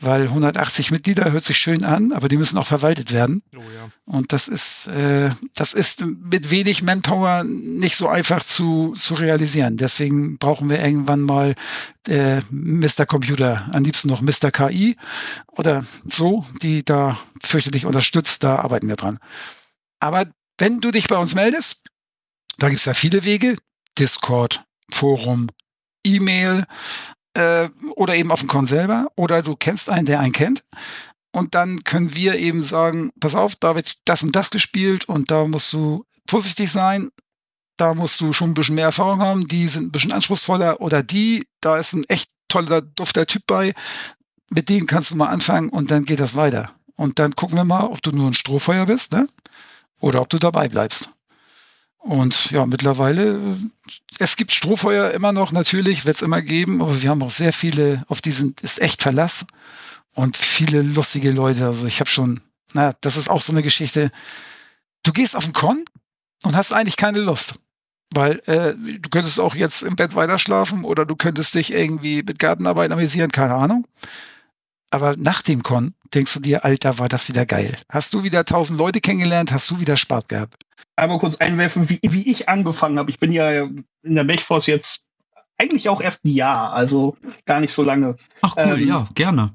weil 180 Mitglieder hört sich schön an, aber die müssen auch verwaltet werden. Oh ja. Und das ist, äh, das ist mit wenig Manpower nicht so einfach zu, zu realisieren. Deswegen brauchen wir irgendwann mal äh, Mr. Computer, am liebsten noch Mr. KI oder so, die da fürchterlich unterstützt, da arbeiten wir dran. Aber wenn du dich bei uns meldest, da gibt es ja viele Wege. Discord, Forum, E-Mail äh, oder eben auf dem Con selber oder du kennst einen, der einen kennt. Und dann können wir eben sagen, pass auf, da wird das und das gespielt und da musst du vorsichtig sein. Da musst du schon ein bisschen mehr Erfahrung haben. Die sind ein bisschen anspruchsvoller oder die, da ist ein echt toller, dufter Typ bei. Mit dem kannst du mal anfangen und dann geht das weiter. Und dann gucken wir mal, ob du nur ein Strohfeuer bist, ne? Oder ob du dabei bleibst. Und ja, mittlerweile, es gibt Strohfeuer immer noch, natürlich, wird es immer geben, aber wir haben auch sehr viele, auf diesen ist echt Verlass und viele lustige Leute. Also ich habe schon, na, das ist auch so eine Geschichte. Du gehst auf den Con und hast eigentlich keine Lust. Weil äh, du könntest auch jetzt im Bett weiter schlafen oder du könntest dich irgendwie mit Gartenarbeit amüsieren, keine Ahnung. Aber nach dem Con denkst du dir, Alter, war das wieder geil. Hast du wieder tausend Leute kennengelernt, hast du wieder Spaß gehabt einmal kurz einwerfen, wie, wie ich angefangen habe. Ich bin ja in der Mechforce jetzt eigentlich auch erst ein Jahr, also gar nicht so lange. Ach cool, ähm, ja, gerne.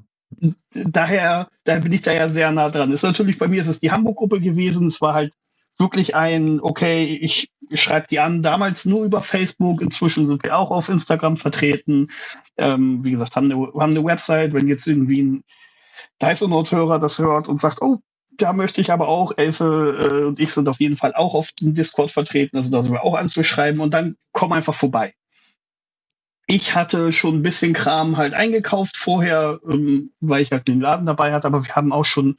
Daher, da bin ich da ja sehr nah dran. Ist natürlich bei mir ist es die Hamburg-Gruppe gewesen. Es war halt wirklich ein, okay, ich schreibe die an, damals nur über Facebook, inzwischen sind wir auch auf Instagram vertreten. Ähm, wie gesagt, haben eine, haben eine Website, wenn jetzt irgendwie ein Dice-Hörer das hört und sagt, oh, da möchte ich aber auch, Elfe äh, und ich sind auf jeden Fall auch auf dem Discord vertreten, also da sind wir auch anzuschreiben. Und dann komm einfach vorbei. Ich hatte schon ein bisschen Kram halt eingekauft vorher, ähm, weil ich halt den Laden dabei hatte, aber wir haben auch schon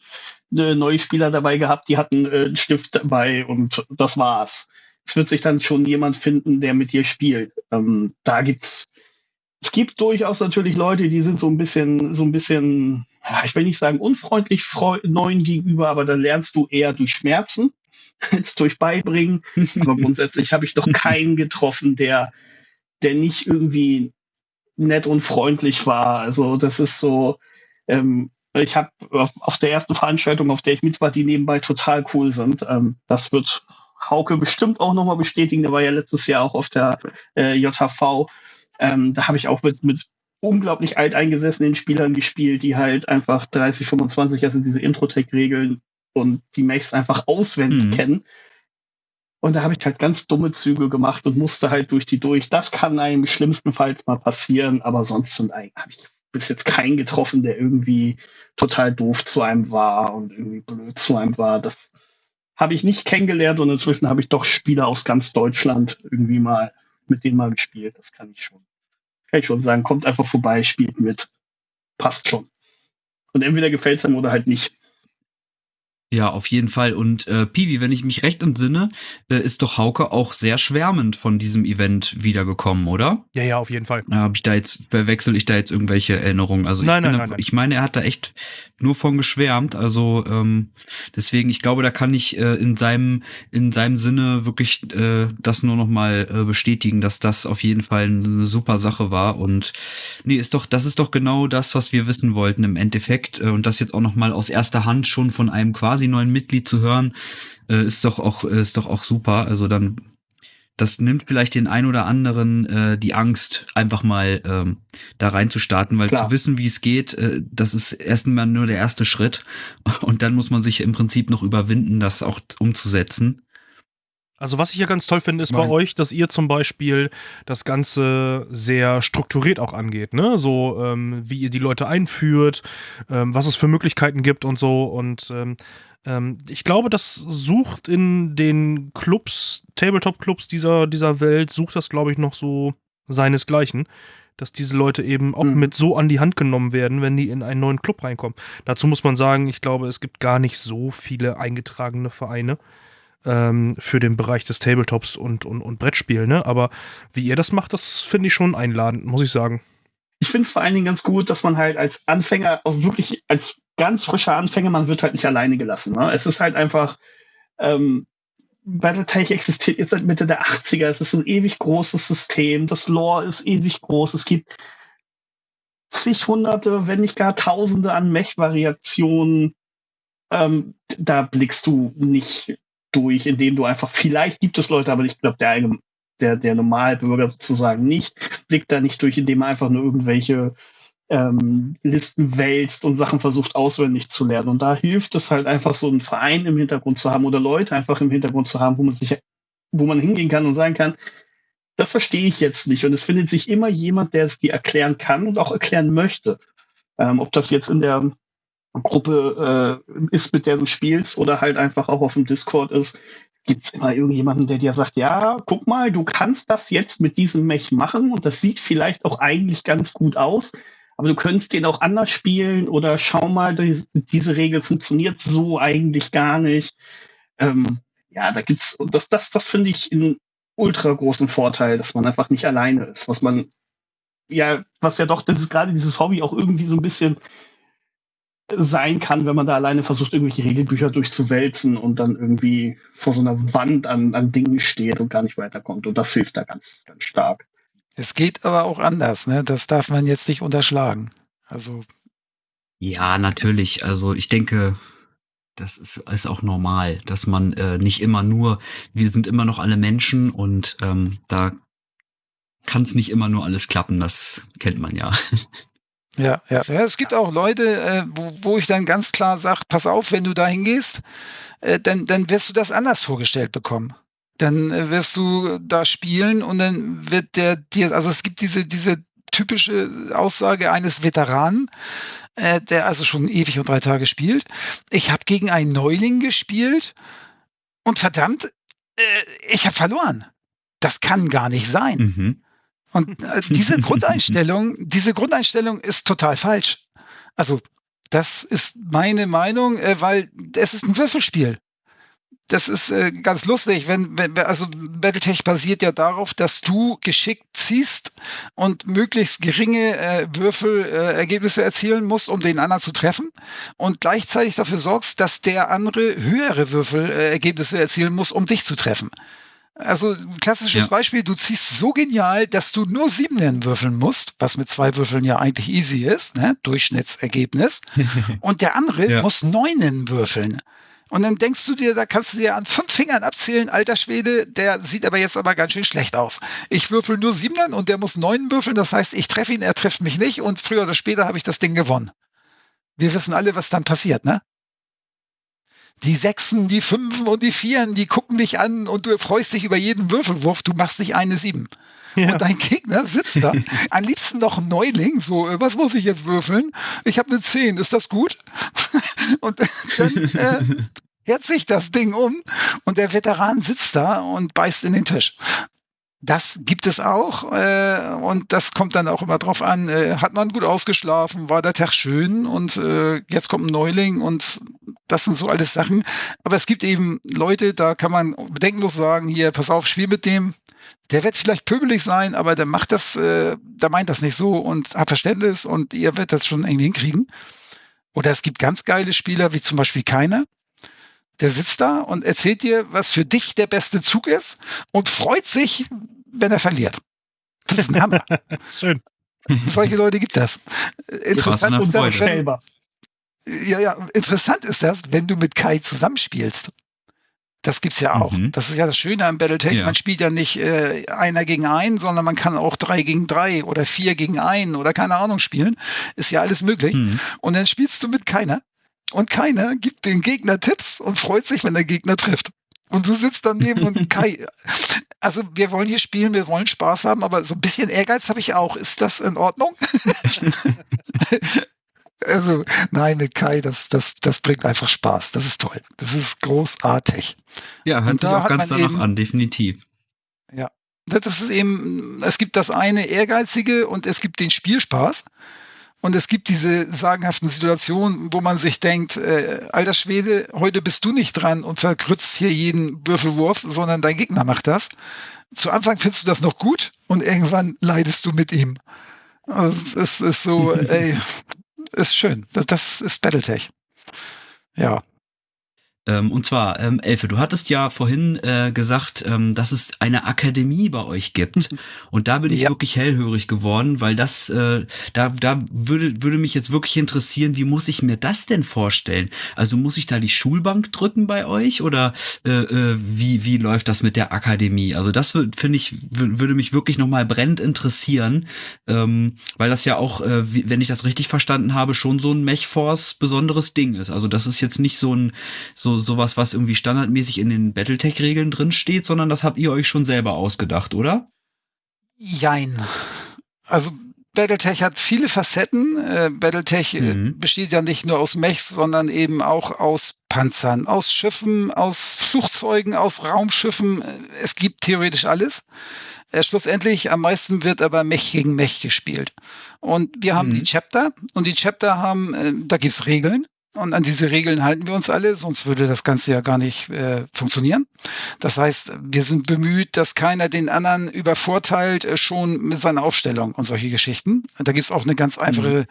äh, neue Spieler dabei gehabt, die hatten äh, einen Stift dabei und das war's. Es wird sich dann schon jemand finden, der mit dir spielt. Ähm, da gibt's es gibt durchaus natürlich Leute, die sind so ein bisschen, so ein bisschen, ich will nicht sagen unfreundlich neuen gegenüber, aber dann lernst du eher durch Schmerzen als durch Beibringen. Aber grundsätzlich habe ich doch keinen getroffen, der, der nicht irgendwie nett und freundlich war. Also das ist so, ähm, ich habe auf, auf, der ersten Veranstaltung, auf der ich mit war, die nebenbei total cool sind. Ähm, das wird Hauke bestimmt auch nochmal bestätigen. Der war ja letztes Jahr auch auf der äh, JHV. Ähm, da habe ich auch mit, mit unglaublich alteingesessenen Spielern gespielt, die halt einfach 30, 25, also diese Intro-Tech-Regeln und die Mechs einfach auswendig mhm. kennen. Und da habe ich halt ganz dumme Züge gemacht und musste halt durch die durch. Das kann einem schlimmstenfalls mal passieren, aber sonst sind eigentlich, bis jetzt keinen getroffen, der irgendwie total doof zu einem war und irgendwie blöd zu einem war. Das habe ich nicht kennengelernt und inzwischen habe ich doch Spieler aus ganz Deutschland irgendwie mal mit denen mal gespielt. Das kann ich schon. Kann ich schon sagen. Kommt einfach vorbei, spielt mit. Passt schon. Und entweder gefällt es einem oder halt nicht. Ja, auf jeden Fall. Und äh, Piwi, wenn ich mich recht entsinne, äh, ist doch Hauke auch sehr schwärmend von diesem Event wiedergekommen, oder? Ja, ja, auf jeden Fall. Ja, Habe ich da jetzt, verwechsel ich da jetzt irgendwelche Erinnerungen? Also nein, ich, nein, bin, nein, nein. ich meine, er hat da echt nur von geschwärmt. Also ähm, deswegen, ich glaube, da kann ich äh, in seinem in seinem Sinne wirklich äh, das nur noch mal äh, bestätigen, dass das auf jeden Fall eine super Sache war. Und nee, ist doch, das ist doch genau das, was wir wissen wollten im Endeffekt. Äh, und das jetzt auch noch mal aus erster Hand schon von einem quasi neuen Mitglied zu hören, äh, ist doch auch ist doch auch super. Also dann das nimmt vielleicht den ein oder anderen äh, die Angst, einfach mal ähm, da reinzustarten, weil Klar. zu wissen, wie es geht, äh, das ist erstmal nur der erste Schritt. Und dann muss man sich im Prinzip noch überwinden, das auch umzusetzen. Also was ich ja ganz toll finde, ist Nein. bei euch, dass ihr zum Beispiel das Ganze sehr strukturiert auch angeht, ne? So ähm, wie ihr die Leute einführt, ähm, was es für Möglichkeiten gibt und so. Und ähm, ähm, ich glaube, das sucht in den Clubs, Tabletop-Clubs dieser, dieser Welt, sucht das, glaube ich, noch so seinesgleichen. Dass diese Leute eben auch Mhm. mit so an die Hand genommen werden, wenn die in einen neuen Club reinkommen. Dazu muss man sagen, ich glaube, es gibt gar nicht so viele eingetragene Vereine ähm, für den Bereich des Tabletops und, und, und Brettspiel, ne? Aber wie ihr das macht, das finde ich schon einladend, muss ich sagen. Ich finde es vor allen Dingen ganz gut, dass man halt als Anfänger, auch wirklich als ganz frischer Anfänger, man wird halt nicht alleine gelassen. Ne? Es ist halt einfach, ähm, Battletech existiert jetzt seit Mitte der 80er. Es ist ein ewig großes System. Das Lore ist ewig groß. Es gibt zig hunderte, wenn nicht gar tausende an Mech-Variationen. Ähm, da blickst du nicht durch, indem du einfach, vielleicht gibt es Leute, aber ich glaube, der, der, der Normalbürger sozusagen nicht, blickt da nicht durch, indem er einfach nur irgendwelche ähm, Listen wälzt und Sachen versucht auswendig zu lernen. Und da hilft es halt einfach so einen Verein im Hintergrund zu haben oder Leute einfach im Hintergrund zu haben, wo man sich, wo man hingehen kann und sagen kann, das verstehe ich jetzt nicht. Und es findet sich immer jemand, der es dir erklären kann und auch erklären möchte. Ähm, ob das jetzt in der Gruppe äh, ist, mit der du spielst oder halt einfach auch auf dem Discord ist, gibt's immer irgendjemanden, der dir sagt, ja, guck mal, du kannst das jetzt mit diesem Mech machen und das sieht vielleicht auch eigentlich ganz gut aus, aber du könntest den auch anders spielen oder schau mal, die, diese Regel funktioniert so eigentlich gar nicht. Ähm, ja, da gibt's, das, das, das finde ich einen ultra großen Vorteil, dass man einfach nicht alleine ist, was man, ja, was ja doch, das ist gerade dieses Hobby auch irgendwie so ein bisschen sein kann, wenn man da alleine versucht, irgendwelche Regelbücher durchzuwälzen und dann irgendwie vor so einer Wand an, an Dingen steht und gar nicht weiterkommt. Und das hilft da ganz, ganz stark. Es geht aber auch anders, ne? Das darf man jetzt nicht unterschlagen. Also, Ja, natürlich. Also ich denke, das ist, ist auch normal, dass man äh, nicht immer nur, wir sind immer noch alle Menschen und ähm, da kann es nicht immer nur alles klappen, das kennt man ja. ja, ja. ja es gibt auch Leute, äh, wo, wo ich dann ganz klar sage, pass auf, wenn du da hingehst, äh, dann, dann wirst du das anders vorgestellt bekommen. Dann äh, wirst du da spielen und dann wird der dir, also es gibt diese, diese typische Aussage eines Veteranen, äh, der also schon ewig und drei Tage spielt. Ich habe gegen einen Neuling gespielt und verdammt, äh, ich habe verloren. Das kann gar nicht sein. Mhm. Und äh, diese Grundeinstellung, diese Grundeinstellung ist total falsch. Also, das ist meine Meinung, äh, weil es ist ein Würfelspiel. Das ist äh, ganz lustig, wenn, wenn also Battletech basiert ja darauf, dass du geschickt ziehst und möglichst geringe äh, Würfelergebnisse erzielen musst, um den anderen zu treffen und gleichzeitig dafür sorgst, dass der andere höhere Würfelergebnisse erzielen muss, um dich zu treffen. Also ein klassisches Ja. Beispiel, du ziehst so genial, dass du nur Siebenen würfeln musst, was mit zwei Würfeln ja eigentlich easy ist, ne? Durchschnittsergebnis. Und der andere Ja. muss Neunen würfeln. Und dann denkst du dir, da kannst du dir an fünf Fingern abzählen, alter Schwede, der sieht aber jetzt aber ganz schön schlecht aus. Ich würfel nur Siebenen und der muss Neunen würfeln, das heißt, ich treffe ihn, er trifft mich nicht und früher oder später habe ich das Ding gewonnen. Wir wissen alle, was dann passiert, ne? Die Sechsen, die Fünfen und die Vieren, die gucken dich an und du freust dich über jeden Würfelwurf, du machst nicht eine Sieben. Ja. Und dein Gegner sitzt da. Am liebsten noch ein Neuling. So, äh, was muss ich jetzt würfeln? Ich habe eine 10. Ist das gut? und dann äh, kehrt sich das Ding um und der Veteran sitzt da und beißt in den Tisch. Das gibt es auch äh, und das kommt dann auch immer drauf an, äh, hat man gut ausgeschlafen, war der Tag schön und äh, jetzt kommt ein Neuling und das sind so alles Sachen. Aber es gibt eben Leute, da kann man bedenkenlos sagen, hier, pass auf, spiel mit dem. Der wird vielleicht pöbelig sein, aber der macht das, äh, der meint das nicht so und hat Verständnis und ihr werdet das schon irgendwie hinkriegen. Oder es gibt ganz geile Spieler, wie zum Beispiel keiner, der sitzt da und erzählt dir, was für dich der beste Zug ist und freut sich, wenn er verliert. Das ist ein Hammer. Schön. Solche Leute gibt das. Interessant ist das, wenn, ja, ja, interessant ist das, wenn du mit Kai zusammenspielst. Das gibt's ja auch. Mhm. Das ist ja das Schöne am Battletech. Ja. Man spielt ja nicht äh, einer gegen einen, sondern man kann auch drei gegen drei oder vier gegen einen oder keine Ahnung spielen. Ist ja alles möglich. Mhm. Und dann spielst du mit keiner und keiner gibt den Gegner Tipps und freut sich, wenn der Gegner trifft. Und du sitzt daneben und Kai, also wir wollen hier spielen, wir wollen Spaß haben, aber so ein bisschen Ehrgeiz habe ich auch. Ist das in Ordnung? also nein, mit Kai, das, das, das bringt einfach Spaß. Das ist toll. Das ist großartig. Ja, hört sich auch ganz danach eben, an, definitiv. Ja, das ist eben, es gibt das eine Ehrgeizige und es gibt den Spielspaß. Und es gibt diese sagenhaften Situationen, wo man sich denkt, äh, alter Schwede, heute bist du nicht dran und verkrützt hier jeden Würfelwurf, sondern dein Gegner macht das. Zu Anfang findest du das noch gut und irgendwann leidest du mit ihm. Also es ist so, ey, ist schön. Das ist Battletech. Ja. Ähm, und zwar, ähm, Elfe, du hattest ja vorhin äh, gesagt, ähm, dass es eine Akademie bei euch gibt. Mhm. Und da bin ich ja. wirklich hellhörig geworden, weil das, äh, da, da würde, würde mich jetzt wirklich interessieren, wie muss ich mir das denn vorstellen? Also muss ich da die Schulbank drücken bei euch oder äh, äh, wie, wie läuft das mit der Akademie? Also das finde ich, würde mich wirklich nochmal brennend interessieren, ähm, weil das ja auch, äh, wie, wenn ich das richtig verstanden habe, schon so ein Mechforce besonderes Ding ist. Also das ist jetzt nicht so ein, so sowas, was irgendwie standardmäßig in den Battletech-Regeln drin steht, sondern das habt ihr euch schon selber ausgedacht, oder? Jein. Also Battletech hat viele Facetten. Äh, Battletech äh, mhm. besteht ja nicht nur aus Mechs, sondern eben auch aus Panzern, aus Schiffen, aus Flugzeugen, aus Raumschiffen. Es gibt theoretisch alles. Äh, schlussendlich am meisten wird aber Mech gegen Mech gespielt. Und wir haben mhm. die Chapter und die Chapter haben, äh, da gibt's Regeln. Und an diese Regeln halten wir uns alle, sonst würde das Ganze ja gar nicht äh, funktionieren. Das heißt, wir sind bemüht, dass keiner den anderen übervorteilt, äh, schon mit seiner Aufstellung und solche Geschichten. Da gibt's auch eine ganz einfache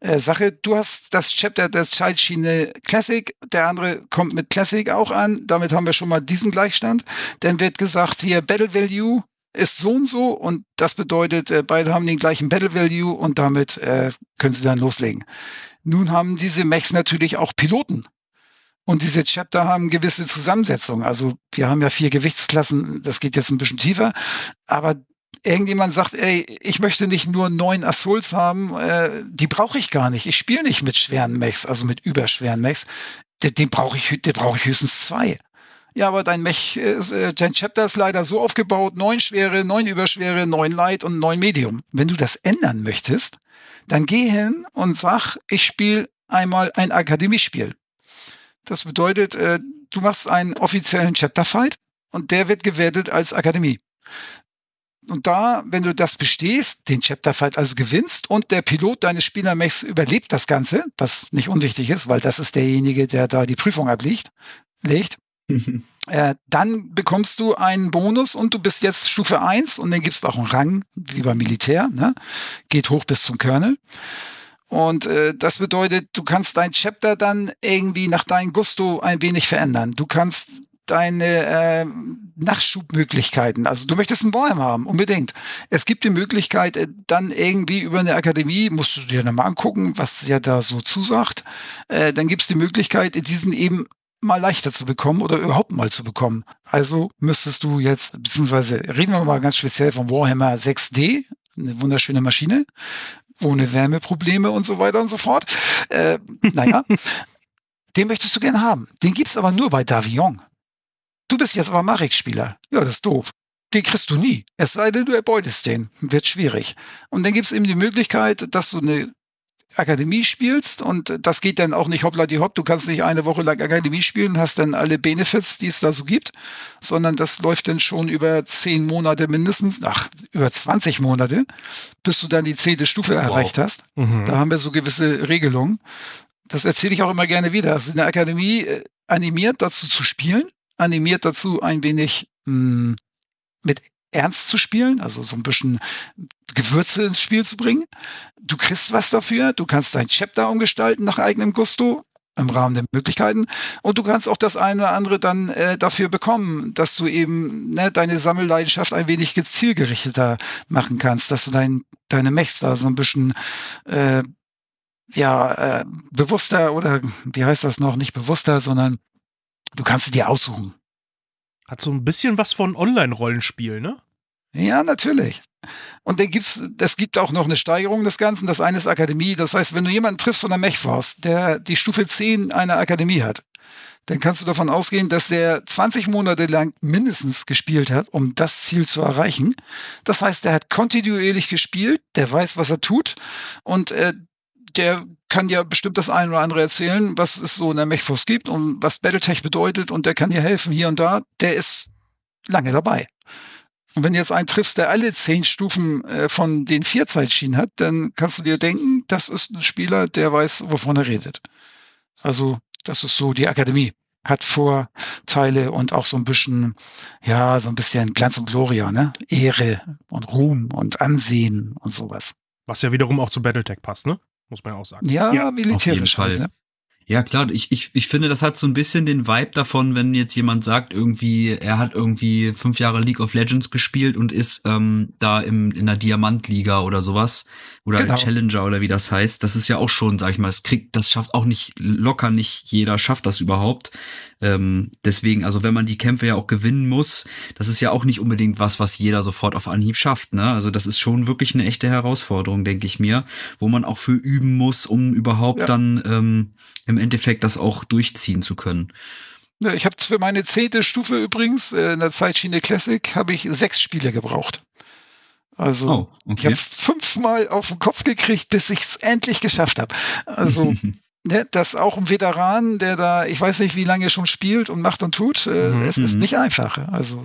mhm. äh, Sache. Du hast das Chapter der Schaltschiene Classic, der andere kommt mit Classic auch an. Damit haben wir schon mal diesen Gleichstand. Dann wird gesagt, hier Battle Value ist so und so und das bedeutet, äh, beide haben den gleichen Battle Value und damit äh, können sie dann loslegen. Nun haben diese Mechs natürlich auch Piloten. Und diese Chapter haben gewisse Zusammensetzungen. Also wir haben ja vier Gewichtsklassen, das geht jetzt ein bisschen tiefer. Aber irgendjemand sagt, ey, ich möchte nicht nur neun Assaults haben, äh, die brauche ich gar nicht. Ich spiele nicht mit schweren Mechs, also mit überschweren Mechs. Den, den brauche ich, den brauche ich höchstens zwei. Ja, aber dein Mech, äh, dein Chapter ist leider so aufgebaut, neun schwere, neun überschwere, neun light und neun medium. Wenn du das ändern möchtest, dann geh hin und sag, ich spiele einmal ein Akademiespiel. Das bedeutet, äh, du machst einen offiziellen Chapter-Fight und der wird gewertet als Akademie. Und da, wenn du das bestehst, den Chapter-Fight also gewinnst und der Pilot deines Spielermechs überlebt das Ganze, was nicht unwichtig ist, weil das ist derjenige, der da die Prüfung ablegt, legt, äh, dann bekommst du einen Bonus und du bist jetzt Stufe 1 und dann gibst du auch einen Rang, wie beim Militär, ne? geht hoch bis zum Colonel. Und äh, das bedeutet, du kannst dein Chapter dann irgendwie nach deinem Gusto ein wenig verändern. Du kannst deine äh, Nachschubmöglichkeiten. Also du möchtest einen Warhammer haben, unbedingt. Es gibt die Möglichkeit, äh, dann irgendwie über eine Akademie, musst du dir dann mal angucken, was ja da so zusagt. Äh, dann gibt es die Möglichkeit, diesen eben mal leichter zu bekommen oder überhaupt mal zu bekommen. Also müsstest du jetzt, beziehungsweise reden wir mal ganz speziell vom Warhammer 6D, eine wunderschöne Maschine, ohne Wärmeprobleme und so weiter und so fort. Äh, naja, den möchtest du gerne haben. Den gibt's aber nur bei Davion. Du bist jetzt aber Marek-Spieler. Ja, das ist doof. den kriegst du nie. Es sei denn, du erbeutest den. Wird schwierig. Und dann gibt es eben die Möglichkeit, dass du eine Akademie spielst und das geht dann auch nicht hoppla die hopp. Du kannst nicht eine Woche lang Akademie spielen, hast dann alle Benefits, die es da so gibt, sondern das läuft dann schon über zehn Monate mindestens, ach, über 20 Monate, bis du dann die zehnte Stufe wow. erreicht hast. Mhm. Da haben wir so gewisse Regelungen. Das erzähle ich auch immer gerne wieder. Also eine Akademie äh, animiert dazu zu spielen, animiert dazu ein wenig mh, hm, mit ernst zu spielen, also so ein bisschen Gewürze ins Spiel zu bringen. Du kriegst was dafür, du kannst dein Chapter umgestalten nach eigenem Gusto im Rahmen der Möglichkeiten und du kannst auch das eine oder andere dann äh, dafür bekommen, dass du eben ne, deine Sammelleidenschaft ein wenig zielgerichteter machen kannst, dass du dein, deine Mechs da so ein bisschen äh, ja äh, bewusster oder wie heißt das noch, nicht bewusster, sondern du kannst sie dir aussuchen. Hat so ein bisschen was von Online-Rollenspiel, ne? Ja, natürlich. Und dann gibt's, das gibt auch noch eine Steigerung des Ganzen. Das eine ist Akademie. Das heißt, wenn du jemanden triffst von der Mechforce, der die Stufe 10 einer Akademie hat, dann kannst du davon ausgehen, dass der 20 Monate lang mindestens gespielt hat, um das Ziel zu erreichen. Das heißt, der hat kontinuierlich gespielt, der weiß, was er tut und äh, der kann ja bestimmt das eine oder andere erzählen, was es so in der Mechforce gibt und was Battletech bedeutet und der kann dir helfen hier und da. Der ist lange dabei. Und wenn du jetzt einen triffst, der alle zehn Stufen äh, von den vier Zeitschienen hat, dann kannst du dir denken, das ist ein Spieler, der weiß, wovon er redet. Also, das ist so die Akademie. Hat Vorteile und auch so ein bisschen, ja, so ein bisschen Glanz und Gloria, ne? Ehre und Ruhm und Ansehen und sowas. Was ja wiederum auch zu Battletech passt, ne? Muss man ja auch sagen. Ja, ja militärisch. Auf jeden Fall. Halt, ne? Ja, klar, ich, ich, ich finde, das hat so ein bisschen den Vibe davon, wenn jetzt jemand sagt, irgendwie, er hat irgendwie fünf Jahre League of Legends gespielt und ist ähm, da im, in der Diamantliga oder sowas oder genau. Challenger oder wie das heißt. Das ist ja auch schon, sag ich mal, das kriegt, das schafft auch nicht locker nicht jeder schafft das überhaupt. Ähm, deswegen, also wenn man die Kämpfe ja auch gewinnen muss, das ist ja auch nicht unbedingt was, was jeder sofort auf Anhieb schafft. Ne? Also das ist schon wirklich eine echte Herausforderung, denke ich mir, wo man auch für üben muss, um überhaupt ja. dann ähm, im Endeffekt das auch durchziehen zu können. Ich habe für meine zehnte Stufe übrigens äh, in der Zeitschiene Classic habe ich sechs Spiele gebraucht. Also oh, okay. ich habe fünfmal auf den Kopf gekriegt, bis ich es endlich geschafft habe. Also ne, das auch ein Veteran, der da, ich weiß nicht, wie lange schon spielt und macht und tut, äh, mhm, es ist mhm. nicht einfach. Also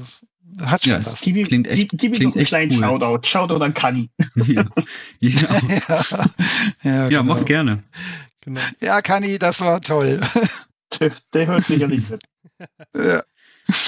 hat schon ja, was. Gib, klingt echt, gib, gib klingt ihm noch einen kleinen cool. Shoutout. Shoutout an Kani. ja, ja. ja, ja, ja genau. mach gerne. Genau. Ja, Kani, das war toll. Der, der hört sicherlich mit. ja.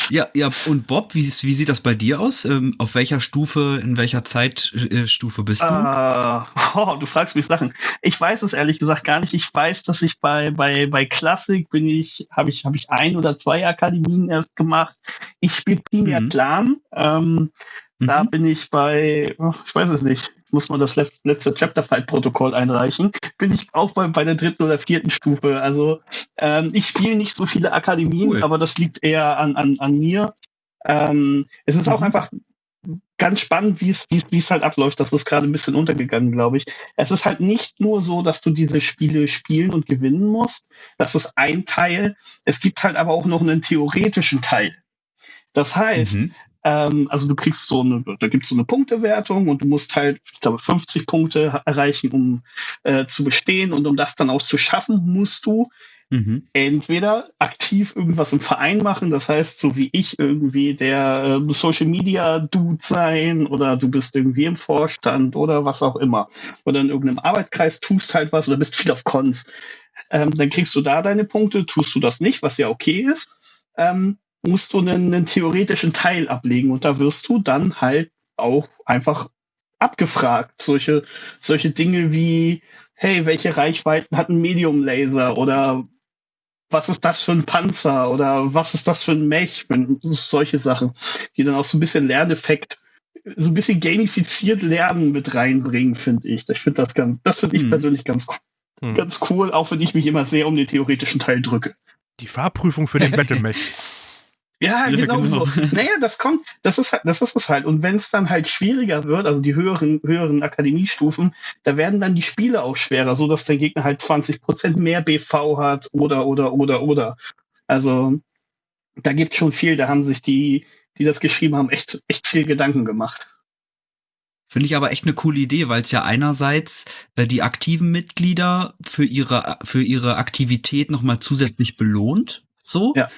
Ja, ja, und Bob, wie, wie sieht das bei dir aus? Ähm, auf welcher Stufe, in welcher Zeitstufe bist du? Uh, oh, du fragst mich Sachen. Ich weiß es ehrlich gesagt gar nicht. Ich weiß, dass ich bei, bei, bei Classic bin ich, habe ich, habe ich ein oder zwei Akademien erst gemacht. Ich spiele primär mhm. Plan. Ähm, mhm. Da bin ich bei, oh, ich weiß es nicht, muss man das letzte Chapter-Fight-Protokoll einreichen. Bin ich auch bei, bei der dritten oder vierten Stufe. Also ähm, ich spiele nicht so viele Akademien, cool. aber das liegt eher an, an, an mir. Ähm, es ist mhm. auch einfach ganz spannend, wie es, wie es, wie es halt abläuft. Das ist gerade ein bisschen untergegangen, glaube ich. Es ist halt nicht nur so, dass du diese Spiele spielen und gewinnen musst. Das ist ein Teil. Es gibt halt aber auch noch einen theoretischen Teil. Das heißt, mhm. Ähm, also du kriegst so eine, da gibt's so eine Punktewertung und du musst halt, ich glaube, 50 Punkte erreichen, um äh, zu bestehen. Und um das dann auch zu schaffen, musst du mhm. entweder aktiv irgendwas im Verein machen, das heißt, so wie ich irgendwie der äh, Social Media Dude sein oder du bist irgendwie im Vorstand oder was auch immer. Oder in irgendeinem Arbeitskreis tust halt was oder bist viel auf Cons. Ähm, dann kriegst du da deine Punkte, tust du das nicht, was ja okay ist. Ähm, musst du einen, einen theoretischen Teil ablegen und da wirst du dann halt auch einfach abgefragt. Solche, solche Dinge wie, hey, welche Reichweiten hat ein Medium Laser oder was ist das für ein Panzer oder was ist das für ein Mech? Solche Sachen, die dann auch so ein bisschen Lerneffekt, so ein bisschen gamifiziert Lernen mit reinbringen, finde ich. Ich finde das ganz, das finde ich hm. persönlich ganz, hm. ganz cool, auch wenn ich mich immer sehr um den theoretischen Teil drücke. Die Fahrprüfung für den Battle-Mech. Ja, ja genau, genau, so. Naja, das kommt, das ist halt, das ist es halt. Und wenn es dann halt schwieriger wird, also die höheren, höheren Akademiestufen, da werden dann die Spiele auch schwerer, so dass der Gegner halt 20 Prozent mehr BV hat oder, oder, oder, oder. Also, da gibt schon viel, da haben sich die, die das geschrieben haben, echt, echt viel Gedanken gemacht. Finde ich aber echt eine coole Idee, weil es ja einerseits äh, die aktiven Mitglieder für ihre für ihre Aktivität nochmal zusätzlich belohnt, so, Ja.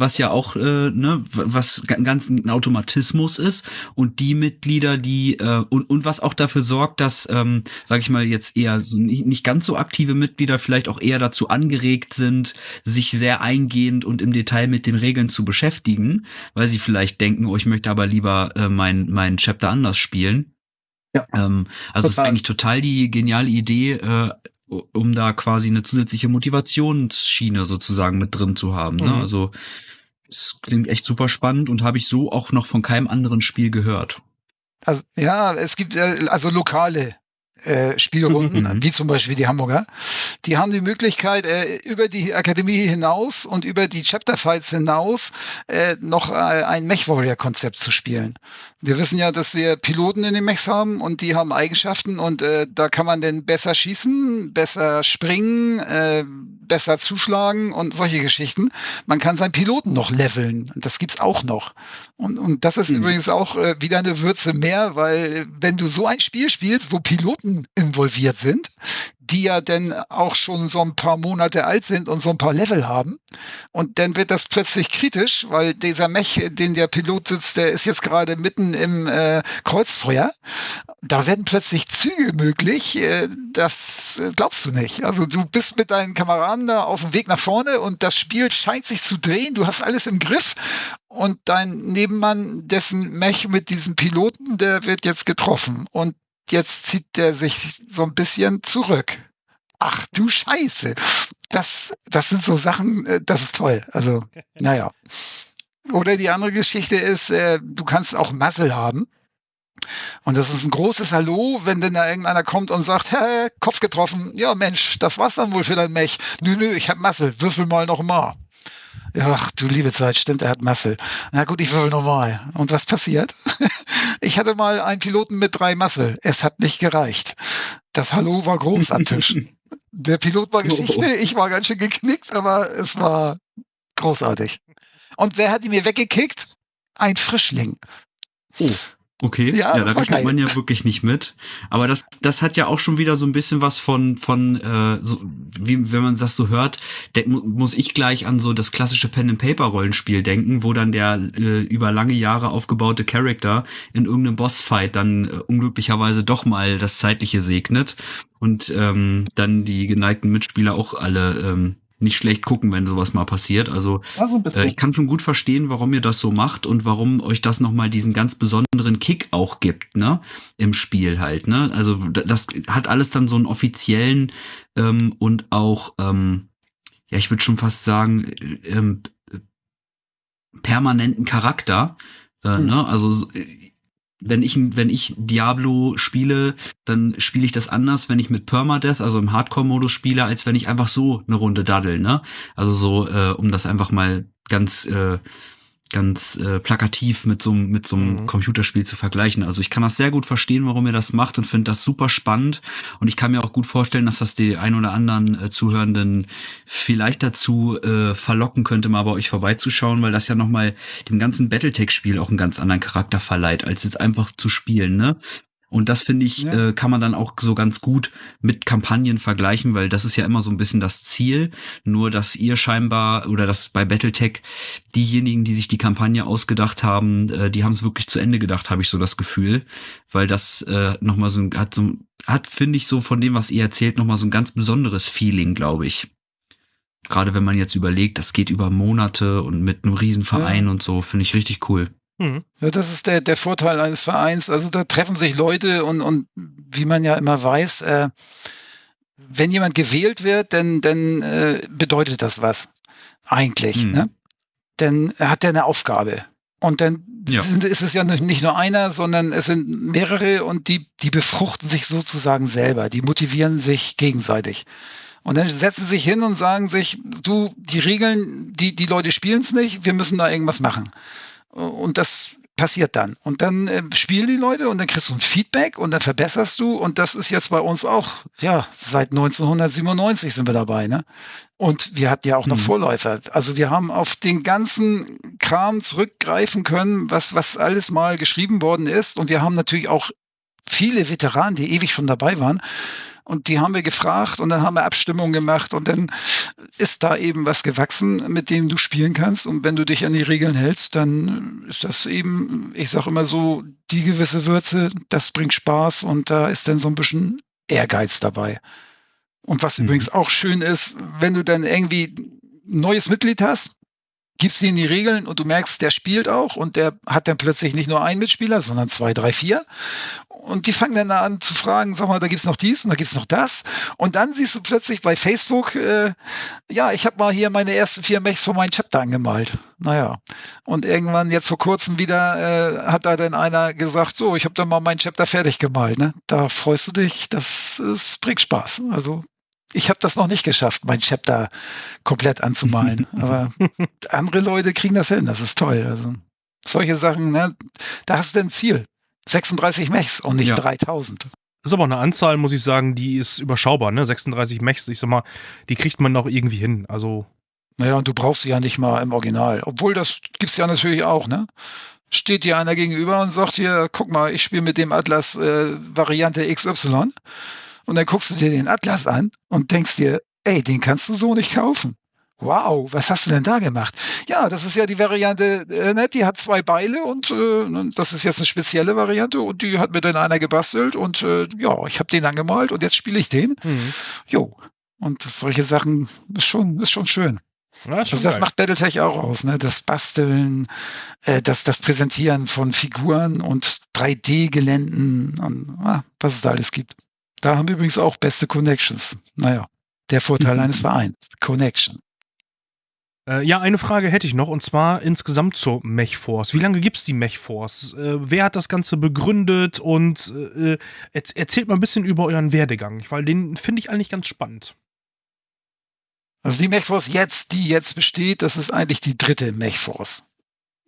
Was ja auch äh, ne, was ga- ganz ein Automatismus ist und die Mitglieder, die äh, und und was auch dafür sorgt, dass, ähm, sage ich mal jetzt eher so nicht, nicht ganz so aktive Mitglieder vielleicht auch eher dazu angeregt sind, sich sehr eingehend und im Detail mit den Regeln zu beschäftigen, weil sie vielleicht denken, oh, ich möchte aber lieber äh, mein mein Chapter anders spielen. Ja. Ähm, also es ist eigentlich total die geniale Idee, äh, um da quasi eine zusätzliche Motivationsschiene sozusagen mit drin zu haben. Ne? Mhm. Also es klingt echt super spannend und habe ich so auch noch von keinem anderen Spiel gehört. Also, ja, es gibt äh, also lokale äh, Spielrunden, Mhm. wie zum Beispiel die Hamburger. Die haben die Möglichkeit, äh, über die Akademie hinaus und über die Chapter Fights hinaus äh, noch äh, ein Mech Warrior Konzept zu spielen. Wir wissen ja, dass wir Piloten in den Mechs haben und die haben Eigenschaften und äh, da kann man dann besser schießen, besser springen, besser zuschlagen und solche Geschichten. Man kann seinen Piloten noch leveln. Das gibt's auch noch. Und, und das ist Mhm. übrigens auch wieder eine Würze mehr, weil wenn du so ein Spiel spielst, wo Piloten involviert sind, die ja dann auch schon so ein paar Monate alt sind und so ein paar Level haben, und dann wird das plötzlich kritisch, weil dieser Mech, den der Pilot sitzt, der ist jetzt gerade mitten im äh, Kreuzfeuer. Da werden plötzlich Züge möglich. Äh, das äh, glaubst du nicht. Also du bist mit deinen Kameraden da auf dem Weg nach vorne und das Spiel scheint sich zu drehen. Du hast alles im Griff und dein Nebenmann, dessen Mech mit diesem Piloten, der wird jetzt getroffen und jetzt zieht der sich so ein bisschen zurück. Ach du Scheiße. Das, das sind so Sachen, äh, das ist toll. Also, naja. Oder die andere Geschichte ist, äh, du kannst auch Muscle haben. Und das ist ein großes Hallo, wenn denn da irgendeiner kommt und sagt, hä, Kopf getroffen. Ja, Mensch, das war's dann wohl für dein Mech. Nö, nö, ich hab Muscle. Würfel mal noch mal. Ach, du liebe Zeit, stimmt, er hat Muscle. Na gut, ich würfel nochmal. Und was passiert? ich hatte mal einen Piloten mit drei Muscle. Es hat nicht gereicht. Das Hallo war groß am Tisch. Der Pilot war Geschichte, ich war ganz schön geknickt, aber es war großartig. Und wer hat ihn mir weggekickt? Ein Frischling. Oh. Okay, Ja, ja, da rechnet man ja wirklich nicht mit. Aber das, das hat ja auch schon wieder so ein bisschen was von, von äh, so, wie, wenn man das so hört, muss ich gleich an so das klassische Pen-and-Paper-Rollenspiel denken, wo dann der äh, über lange Jahre aufgebaute Charakter in irgendeinem Bossfight dann äh, unglücklicherweise doch mal das Zeitliche segnet und ähm, dann die geneigten Mitspieler auch alle ähm, nicht schlecht gucken, wenn sowas mal passiert. Also Ja, äh, ich kann schon gut verstehen, warum ihr das so macht und warum euch das nochmal diesen ganz besonderen Kick auch gibt, ne? Im Spiel halt, ne? Also das hat alles dann so einen offiziellen ähm, und auch, ähm, ja, ich würde schon fast sagen, äh, ähm, äh, permanenten Charakter. Äh, Hm. ne? Also so, äh, wenn ich, wenn ich Diablo spiele, dann spiele ich das anders, wenn ich mit Permadeath, also im Hardcore-Modus spiele, als wenn ich einfach so eine Runde daddel, ne? Also so, äh, um das einfach mal ganz, äh, ganz äh, plakativ mit so, einem- mit so einem Mhm. Computerspiel zu vergleichen. Also ich kann das sehr gut verstehen, warum ihr das macht und finde das super spannend. Und ich kann mir auch gut vorstellen, dass das die ein oder anderen äh, Zuhörenden vielleicht dazu äh, verlocken könnte, mal bei euch vorbeizuschauen, weil das ja nochmal dem ganzen Battletech-Spiel auch einen ganz anderen Charakter verleiht, als jetzt einfach zu spielen, ne? Und das finde ich, Ja. äh, kann man dann auch so ganz gut mit Kampagnen vergleichen, weil das ist ja immer so ein bisschen das Ziel. Nur, dass ihr scheinbar oder dass bei Battletech diejenigen, die sich die Kampagne ausgedacht haben, äh, die haben es wirklich zu Ende gedacht, habe ich so das Gefühl. Weil das äh, nochmal so ein, hat so hat, finde ich, so von dem, was ihr erzählt, nochmal so ein ganz besonderes Feeling, glaube ich. Gerade wenn man jetzt überlegt, das geht über Monate und mit einem Riesenverein und so, finde ich richtig cool. Mhm. Ja, das ist der, der Vorteil eines Vereins. Also da treffen sich Leute und, und wie man ja immer weiß, äh, wenn jemand gewählt wird, dann, dann äh, bedeutet das was. Eigentlich. Mhm. Ne? Dann hat er eine Aufgabe. Und dann Ja. sind, ist es ja nicht nur einer, sondern es sind mehrere und die, die befruchten sich sozusagen selber. Die motivieren sich gegenseitig. Und dann setzen sie sich hin und sagen sich, du, die Regeln, die, die Leute spielen es nicht, wir müssen da irgendwas machen. Und das passiert dann. Und dann äh, spielen die Leute und dann kriegst du ein Feedback und dann verbesserst du. Und das ist jetzt bei uns auch, ja, seit 1997 sind wir dabei, ne? Und wir hatten ja auch noch mhm. Vorläufer. Also wir haben auf den ganzen Kram zurückgreifen können, was, was alles mal geschrieben worden ist. Und wir haben natürlich auch viele Veteranen, die ewig schon dabei waren. Und die haben wir gefragt und dann haben wir Abstimmungen gemacht und dann ist da eben was gewachsen, mit dem du spielen kannst. Und wenn du dich an die Regeln hältst, dann ist das eben, ich sage immer so, die gewisse Würze, das bringt Spaß und da ist dann so ein bisschen Ehrgeiz dabei. Und was mhm. übrigens auch schön ist, wenn du dann irgendwie ein neues Mitglied hast, gibst ihm die Regeln und du merkst, der spielt auch und der hat dann plötzlich nicht nur einen Mitspieler, sondern zwei, drei, vier. Und die fangen dann an zu fragen, sag mal, da gibt's noch dies und da gibt's noch das. Und dann siehst du plötzlich bei Facebook, äh, ja, ich habe mal hier meine ersten vier Mechs von meinem Chapter angemalt. Naja. Und irgendwann jetzt vor kurzem wieder äh, hat da dann einer gesagt, so, ich habe dann mal mein Chapter fertig gemalt. Ne? Da freust du dich, das, das bringt Spaß. Also ich habe das noch nicht geschafft, mein Chapter komplett anzumalen. Aber andere Leute kriegen das hin. Das ist toll. Also solche Sachen, ne, da hast du ein Ziel. 36 Mechs und nicht ja. 3000. Das ist aber eine Anzahl, muss ich sagen, die ist überschaubar, ne? 36 Mechs, ich sag mal, die kriegt man noch irgendwie hin. Also. Naja, und du brauchst sie ja nicht mal im Original. Obwohl, das gibt's ja natürlich auch, ne? Steht dir einer gegenüber und sagt dir, guck mal, ich spiele mit dem Atlas äh, Variante XY. Und dann guckst du dir den Atlas an und denkst dir, ey, den kannst du so nicht kaufen. Wow, was hast du denn da gemacht? Ja, das ist ja die Variante, äh, ne, die hat zwei Beile und äh, das ist jetzt eine spezielle Variante und die hat mir dann einer gebastelt und äh, ja, ich habe den angemalt und jetzt spiele ich den. Mhm. Jo, und solche Sachen ist schon, ist schon schön. Ja, also das macht Battletech auch aus, ne? Das Basteln, äh, das, das Präsentieren von Figuren und 3D-Geländen und ah, was es da alles gibt. Da haben wir übrigens auch beste Connections. Naja, der Vorteil mhm. eines Vereins. Connection. Äh, ja, eine Frage hätte ich noch und zwar insgesamt zur Mechforce. Wie lange gibt es die Mechforce? Äh, wer hat das Ganze begründet und äh, erzählt mal ein bisschen über euren Werdegang, weil den finde ich eigentlich ganz spannend. Also die Mechforce jetzt, die jetzt besteht, das ist eigentlich die dritte Mechforce.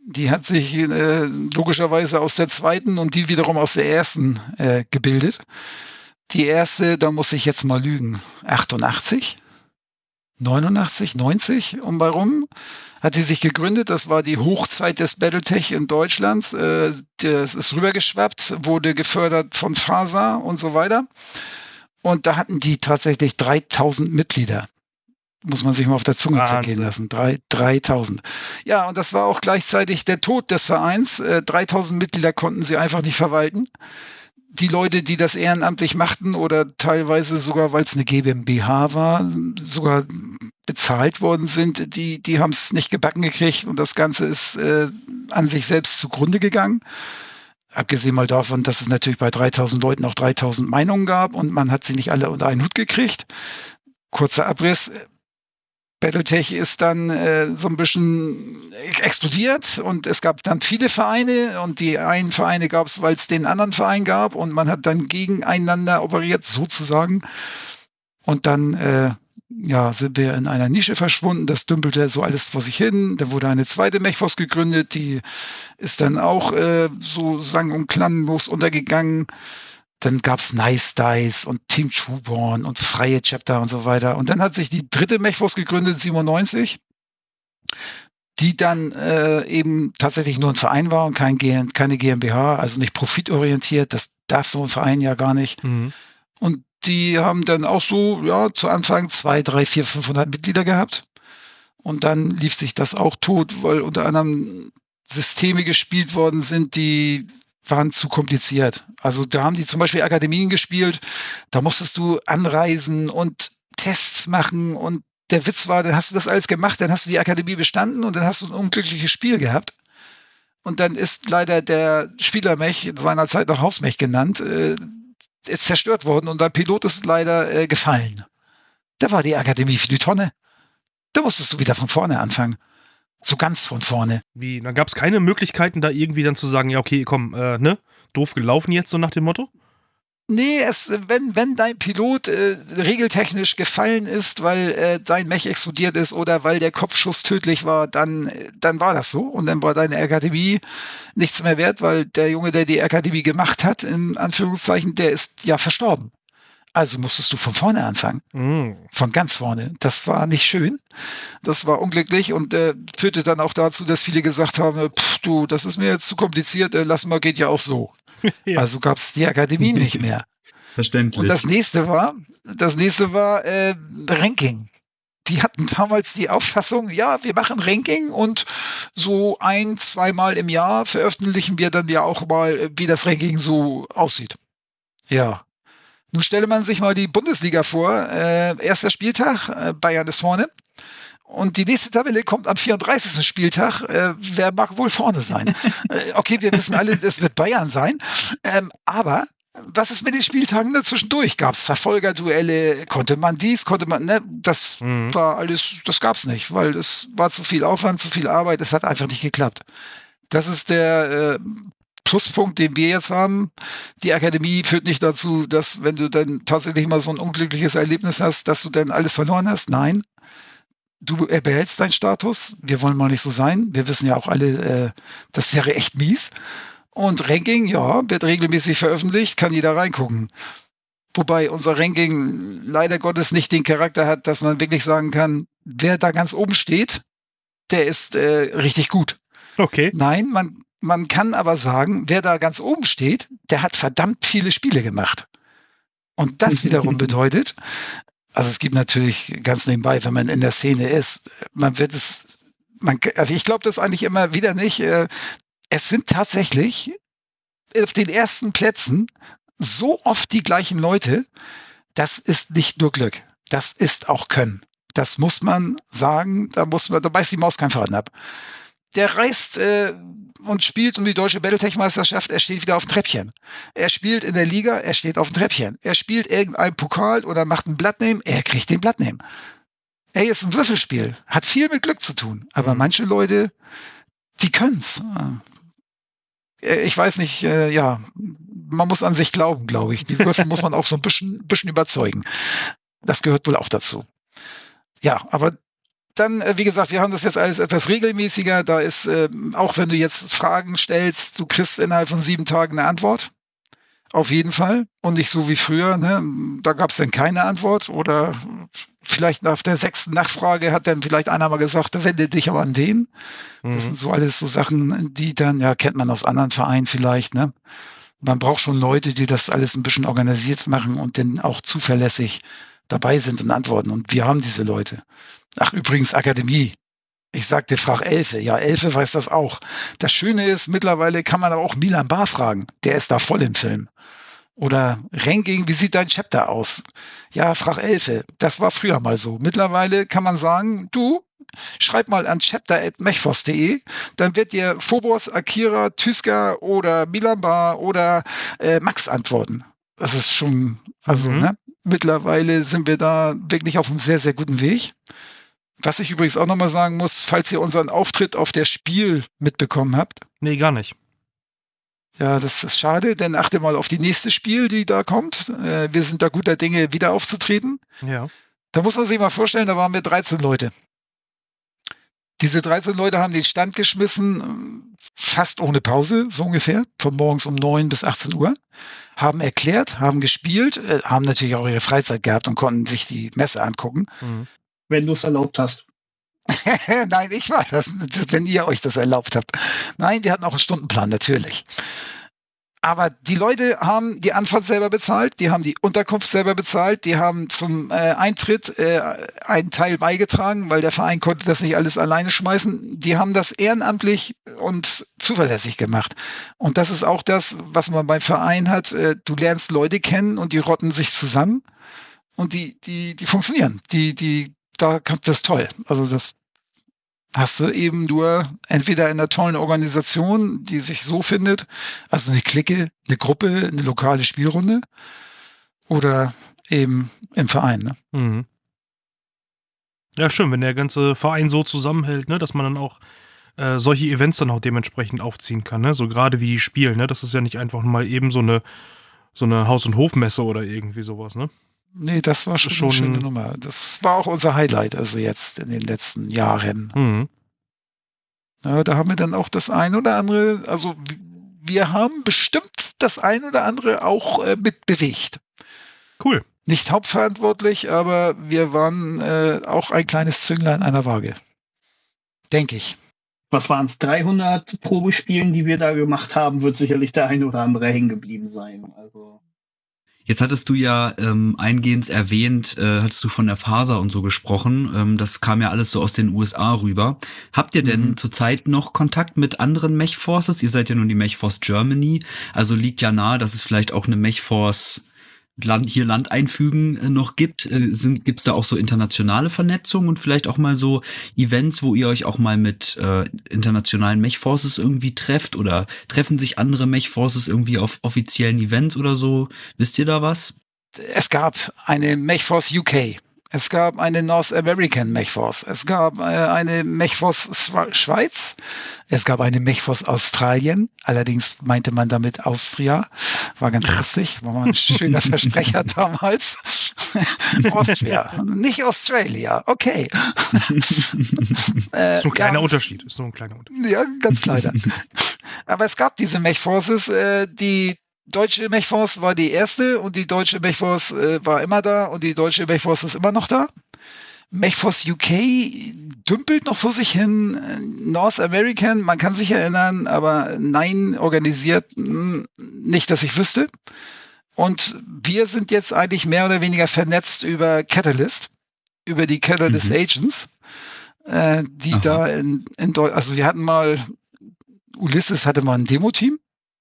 Die hat sich äh, logischerweise aus der zweiten und die wiederum aus der ersten äh, gebildet. Die erste, da muss ich jetzt mal lügen, 88, 89, 90 um bei rum, hat die sich gegründet. Das war die Hochzeit des Battletech in Deutschland. Äh, das ist rübergeschwappt, wurde gefördert von FASA und so weiter. Und da hatten die tatsächlich 3000 Mitglieder. Muss man sich mal auf der Zunge Wahnsinn. zergehen lassen. Drei, 3000. Ja, und das war auch gleichzeitig der Tod des Vereins. 3000 äh, Mitglieder konnten sie einfach nicht verwalten die Leute, die das ehrenamtlich machten oder teilweise sogar, weil es eine GmbH war, sogar bezahlt worden sind, die, die haben es nicht gebacken gekriegt und das Ganze ist äh, an sich selbst zugrunde gegangen. Abgesehen mal davon, dass es natürlich bei 3000 Leuten auch 3000 Meinungen gab und man hat sie nicht alle unter einen Hut gekriegt. Kurzer Abriss. Battletech ist dann äh, so ein bisschen explodiert und es gab dann viele Vereine und die einen Vereine gab es, weil es den anderen Verein gab und man hat dann gegeneinander operiert sozusagen und dann äh, ja, sind wir in einer Nische verschwunden. Das dümpelte so alles vor sich hin. Da wurde eine zweite Mechfos gegründet, die ist dann auch äh, so sang- und klanglos untergegangen. Dann gab's Nice Dice und Team Trueborn und freie Chapter und so weiter. Und dann hat sich die dritte Mechforce gegründet, 97, die dann äh, eben tatsächlich nur ein Verein war und kein G keine GmbH, also nicht profitorientiert. Das darf so ein Verein ja gar nicht. Mhm. Und die haben dann auch so, ja, zu Anfang zwei, drei, vier, 500 Mitglieder gehabt. Und dann lief sich das auch tot, weil unter anderem Systeme gespielt worden sind, die waren zu kompliziert. Also da haben die zum Beispiel Akademien gespielt, da musstest du anreisen und Tests machen und der Witz war, dann hast du das alles gemacht, dann hast du die Akademie bestanden und dann hast du ein unglückliches Spiel gehabt. Und dann ist leider der Spielermech, seinerzeit noch Hausmech genannt, äh, zerstört worden und der Pilot ist leider äh, gefallen. Da war die Akademie für die Tonne. Da musstest du wieder von vorne anfangen so ganz von vorne. Wie? Dann gab es keine Möglichkeiten, da irgendwie dann zu sagen, ja, okay, komm, äh, ne? Doof gelaufen jetzt, so nach dem Motto? Nee, es, wenn, wenn dein Pilot äh, regeltechnisch gefallen ist, weil äh, dein Mech explodiert ist oder weil der Kopfschuss tödlich war, dann, dann war das so. Und dann war deine Akademie nichts mehr wert, weil der Junge, der die Akademie gemacht hat, in Anführungszeichen, der ist ja verstorben. Also musstest du von vorne anfangen. Mm. Von ganz vorne. Das war nicht schön. Das war unglücklich und äh, führte dann auch dazu, dass viele gesagt haben, pff, du, das ist mir jetzt zu kompliziert, äh, lass mal, geht ja auch so. ja. Also gab es die Akademie nicht mehr. Verständlich. Und das nächste war, das nächste war äh, Ranking. Die hatten damals die Auffassung, ja, wir machen Ranking und so ein, zweimal im Jahr veröffentlichen wir dann ja auch mal, wie das Ranking so aussieht. Ja, nun stelle man sich mal die Bundesliga vor. Äh, erster Spieltag, äh, Bayern ist vorne. Und die nächste Tabelle kommt am 34. Spieltag. Äh, wer mag wohl vorne sein? äh, okay, wir wissen alle, es wird Bayern sein. Ähm, aber was ist mit den Spieltagen dazwischendurch? Gab es Verfolgerduelle? Konnte man dies? Konnte man, ne? Das mhm. war alles, das gab es nicht, weil es war zu viel Aufwand, zu viel Arbeit. Es hat einfach nicht geklappt. Das ist der äh, Pluspunkt, den wir jetzt haben. Die Akademie führt nicht dazu, dass wenn du dann tatsächlich mal so ein unglückliches Erlebnis hast, dass du dann alles verloren hast. Nein. Du behältst deinen Status. Wir wollen mal nicht so sein. Wir wissen ja auch alle, äh, das wäre echt mies. Und Ranking, ja, wird regelmäßig veröffentlicht, kann jeder reingucken. Wobei unser Ranking leider Gottes nicht den Charakter hat, dass man wirklich sagen kann, wer da ganz oben steht, der ist äh, richtig gut. Okay. Nein, man, man kann aber sagen, wer da ganz oben steht, der hat verdammt viele Spiele gemacht. Und das wiederum bedeutet, also es gibt natürlich ganz nebenbei, wenn man in der Szene ist, man wird es, man, also ich glaube das eigentlich immer wieder nicht. Äh, es sind tatsächlich auf den ersten Plätzen so oft die gleichen Leute. Das ist nicht nur Glück, das ist auch Können. Das muss man sagen, da muss man, da beißt die Maus kein Faden ab der reist äh, und spielt um die deutsche Battletech-Meisterschaft, er steht wieder auf dem Treppchen. Er spielt in der Liga, er steht auf dem Treppchen. Er spielt irgendein Pokal oder macht ein Blattname, er kriegt den Blattname. Ey, ist ein Würfelspiel, hat viel mit Glück zu tun. Aber mhm. manche Leute, die können's. Äh, ich weiß nicht, äh, ja, man muss an sich glauben, glaube ich. Die Würfel muss man auch so ein bisschen, bisschen überzeugen. Das gehört wohl auch dazu. Ja, aber dann, äh, wie gesagt, wir haben das jetzt alles etwas regelmäßiger. Da ist, äh, auch wenn du jetzt Fragen stellst, du kriegst innerhalb von sieben Tagen eine Antwort. Auf jeden Fall. Und nicht so wie früher. Ne? Da gab es dann keine Antwort. Oder vielleicht nach der sechsten Nachfrage hat dann vielleicht einer mal gesagt, wende dich aber an den. Mhm. Das sind so alles so Sachen, die dann, ja, kennt man aus anderen Vereinen vielleicht. Ne? Man braucht schon Leute, die das alles ein bisschen organisiert machen und dann auch zuverlässig dabei sind und antworten. Und wir haben diese Leute. Ach, übrigens Akademie. Ich sagte, frag Elfe. Ja, Elfe weiß das auch. Das Schöne ist, mittlerweile kann man aber auch Milan Bar fragen. Der ist da voll im Film. Oder Ranking, wie sieht dein Chapter aus? Ja, frag Elfe. Das war früher mal so. Mittlerweile kann man sagen, du, schreib mal an chapter.mechfos.de, dann wird dir Phobos, Akira, Tyska oder Milan Bar oder äh, Max antworten. Das ist schon, also, mhm. ne? Mittlerweile sind wir da wirklich auf einem sehr, sehr guten Weg. Was ich übrigens auch nochmal sagen muss, falls ihr unseren Auftritt auf der Spiel mitbekommen habt. Nee, gar nicht. Ja, das ist schade, denn achte mal auf die nächste Spiel, die da kommt. Äh, wir sind da guter Dinge, wieder aufzutreten. Ja. Da muss man sich mal vorstellen, da waren wir 13 Leute. Diese 13 Leute haben den Stand geschmissen, fast ohne Pause, so ungefähr, von morgens um 9 bis 18 Uhr, haben erklärt, haben gespielt, äh, haben natürlich auch ihre Freizeit gehabt und konnten sich die Messe angucken. Mhm wenn du es erlaubt hast. Nein, ich war das, wenn ihr euch das erlaubt habt. Nein, wir hatten auch einen Stundenplan, natürlich. Aber die Leute haben die Anfahrt selber bezahlt, die haben die Unterkunft selber bezahlt, die haben zum äh, Eintritt äh, einen Teil beigetragen, weil der Verein konnte das nicht alles alleine schmeißen. Die haben das ehrenamtlich und zuverlässig gemacht. Und das ist auch das, was man beim Verein hat. Äh, du lernst Leute kennen und die rotten sich zusammen und die, die, die funktionieren. Die, die da das ist toll. Also das hast du eben nur entweder in einer tollen Organisation, die sich so findet, also eine Clique, eine Gruppe, eine lokale Spielrunde oder eben im Verein. Ne? Mhm. Ja, schön, wenn der ganze Verein so zusammenhält, ne, dass man dann auch äh, solche Events dann auch dementsprechend aufziehen kann, ne? So gerade wie die Spielen, ne? Das ist ja nicht einfach mal eben so eine so eine Haus- und Hofmesse oder irgendwie sowas, ne? Nee, das war schon, Schon- eine schöne Nummer. Das war auch unser Highlight, also jetzt in den letzten Jahren. Mhm. Ja, da haben wir dann auch das ein oder andere, also wir haben bestimmt das ein oder andere auch äh, mitbewegt. Cool. Nicht hauptverantwortlich, aber wir waren äh, auch ein kleines Zünglein einer Waage. Denke ich. Was waren es? 300 Probespielen, die wir da gemacht haben, wird sicherlich der eine oder andere hängen geblieben sein. Also Jetzt hattest du ja ähm, eingehend erwähnt, äh, hattest du von der Faser und so gesprochen. Ähm, das kam ja alles so aus den USA rüber. Habt ihr denn Mhm. zurzeit noch Kontakt mit anderen Mechforces? Ihr seid ja nun die Mechforce Germany, also liegt ja nahe, dass es vielleicht auch eine Mechforce Land, hier Land einfügen äh, noch gibt. Äh, sind, gibt's da auch so internationale Vernetzung und vielleicht auch mal so Events, wo ihr euch auch mal mit äh, internationalen Mechforces irgendwie trefft oder treffen sich andere Mechforces irgendwie auf offiziellen Events oder so? Wisst ihr da was? Es gab eine Mechforce UK. Es gab eine North American Mechforce. Es gab äh, eine Mechforce Schweiz. Es gab eine Mechforce Australien. Allerdings meinte man damit Austria. War ganz lustig. War mal ein schöner Versprecher damals. Austria. Nicht Australia. Okay. Äh, Ist so ein kleiner ja, Unterschied. Ist nur ein kleiner Unterschied. Ja, ganz kleiner. Aber es gab diese Mechforces, äh, die deutsche Mechforce war die erste und die deutsche Mechforce äh, war immer da und die deutsche Mechforce ist immer noch da. Mechforce UK dümpelt noch vor sich hin. North American, man kann sich erinnern, aber nein, organisiert mh, nicht, dass ich wüsste. Und wir sind jetzt eigentlich mehr oder weniger vernetzt über Catalyst, über die Catalyst Mhm. Agents, äh, die Aha. da in, in Deu also wir hatten mal, Ulysses hatte mal ein Demo-Team,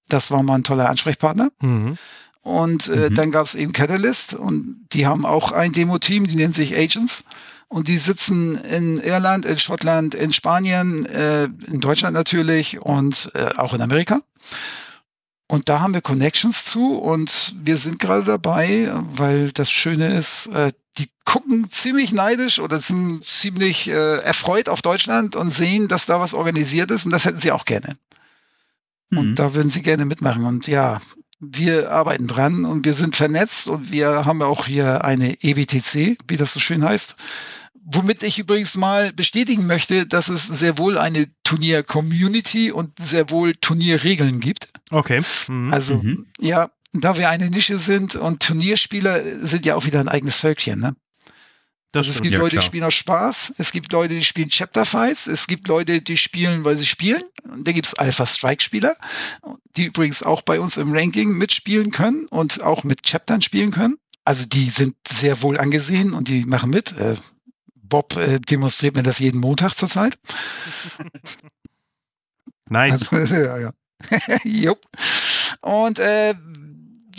das war mal ein toller Ansprechpartner. Mhm. Und äh, Mhm. dann gab es eben Catalyst und die haben auch ein Demo-Team, die nennt sich Agents. Und die sitzen in Irland, in Schottland, in Spanien, äh, in Deutschland natürlich und äh, auch in Amerika. Und da haben wir Connections zu und wir sind gerade dabei, weil das Schöne ist, äh, die gucken ziemlich neidisch oder sind ziemlich äh, erfreut auf Deutschland und sehen, dass da was organisiert ist und das hätten sie auch gerne. Mhm. Und da würden sie gerne mitmachen. Und ja, wir arbeiten dran und wir sind vernetzt und wir haben auch hier eine EBTC, wie das so schön heißt. Womit ich übrigens mal bestätigen möchte, dass es sehr wohl eine Turnier-Community und sehr wohl Turnierregeln gibt. Okay. Mhm. Also Mhm. ja, da wir eine Nische sind und Turnierspieler sind ja auch wieder ein eigenes Völkchen. Ne? Das es stimmt. gibt ja, Leute, die klar. spielen aus Spaß, es gibt Leute, die spielen Chapter Fights, es gibt Leute, die spielen, weil sie spielen. Und da gibt es Alpha Strike Spieler, die übrigens auch bei uns im Ranking mitspielen können und auch mit Chaptern spielen können. Also die sind sehr wohl angesehen und die machen mit. Äh, Bob äh, demonstriert mir das jeden Montag zurzeit. Nice. Also, ja, ja. Jupp. Und äh,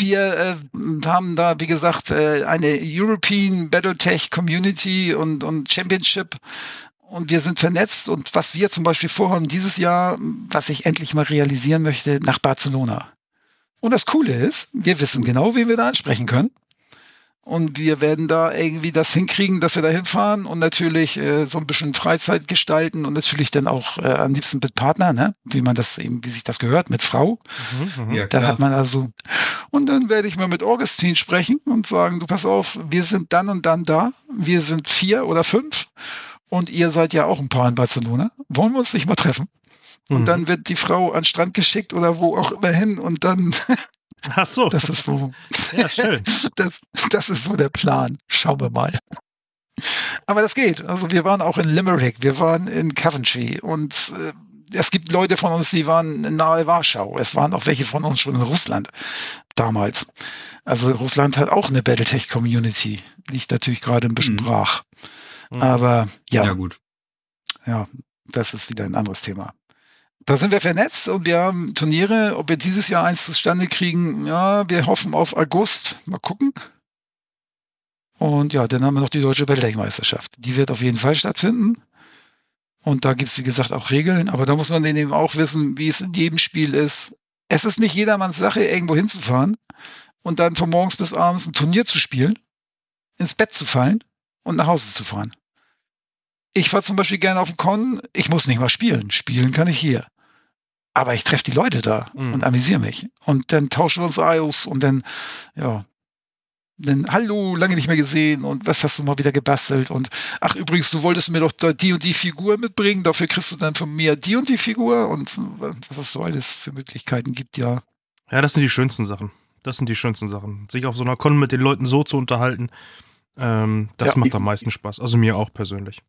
wir äh, haben da, wie gesagt, äh, eine European Battletech Community und, und Championship. Und wir sind vernetzt. Und was wir zum Beispiel vorhaben dieses Jahr, was ich endlich mal realisieren möchte, nach Barcelona. Und das Coole ist, wir wissen genau, wen wir da ansprechen können. Und wir werden da irgendwie das hinkriegen, dass wir da hinfahren und natürlich äh, so ein bisschen Freizeit gestalten und natürlich dann auch äh, am liebsten mit Partner, ne? wie man das eben, wie sich das gehört, mit Frau. Mhm, mhm. Ja, Da klar. hat man also. Und dann werde ich mal mit Augustin sprechen und sagen, du pass auf, wir sind dann und dann da. Wir sind vier oder fünf. Und ihr seid ja auch ein paar in Barcelona. Wollen wir uns nicht mal treffen? Und Mhm. dann wird die Frau an den Strand geschickt oder wo auch immer hin. Und dann, Ach so. das ist so, ja, schön. das, das ist so der Plan. Schauen wir mal. Aber das geht. Also wir waren auch in Limerick, wir waren in Coventry und äh, es gibt Leute von uns, die waren nahe Warschau. Es waren auch welche von uns schon in Russland damals. Also Russland hat auch eine Battletech-Community. Liegt natürlich gerade ein bisschen Mhm. brach. Mhm. Aber ja, ja, ja, gut. das ist wieder ein anderes Thema. Da sind wir vernetzt und wir haben Turniere. Ob wir dieses Jahr eins zustande kriegen, ja, wir hoffen auf August. Mal gucken. Und ja, dann haben wir noch die Deutsche Battletech-Meisterschaft. Die wird auf jeden Fall stattfinden. Und da gibt's wie gesagt, auch Regeln. Aber da muss man eben auch wissen, wie es in jedem Spiel ist. Es ist nicht jedermanns Sache, irgendwo hinzufahren und dann von morgens bis abends ein Turnier zu spielen, ins Bett zu fallen und nach Hause zu fahren. Ich fahre zum Beispiel gerne auf den Con. Ich muss nicht mal spielen. Spielen kann ich hier. Aber ich treffe die Leute da mhm. und amüsiere mich. Und dann tauschen wir uns aus und dann, ja, dann, hallo, lange nicht mehr gesehen und was hast du mal wieder gebastelt und ach übrigens, du wolltest mir doch die und die Figur mitbringen, dafür kriegst du dann von mir die und die Figur und was es so alles für Möglichkeiten gibt, ja. Ja, das sind die schönsten Sachen. Das sind die schönsten Sachen. Sich auf so einer Con mit den Leuten so zu unterhalten, ähm, das ja, macht am meisten Spaß. Also mir auch persönlich.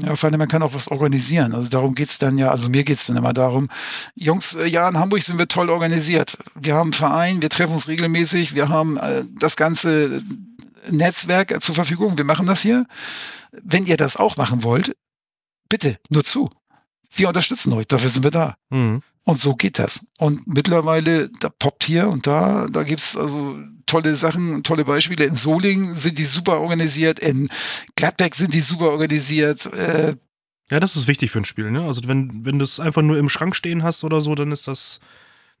Ja, vor allem, man kann auch was organisieren. Also darum geht's dann ja, also mir geht's dann immer darum, Jungs, äh, ja, in Hamburg sind wir toll organisiert. Wir haben einen Verein, wir treffen uns regelmäßig, wir haben äh, das ganze Netzwerk zur Verfügung, wir machen das hier. Wenn ihr das auch machen wollt, bitte, nur zu. Wir unterstützen euch, dafür sind wir da. Mhm. Und so geht das. Und mittlerweile, da poppt hier und da, da gibt's also tolle Sachen, tolle Beispiele. In Solingen sind die super organisiert, in Gladbeck sind die super organisiert. Äh, ja, das ist wichtig für ein Spiel, ne? Also wenn, wenn du es einfach nur im Schrank stehen hast oder so, dann ist das,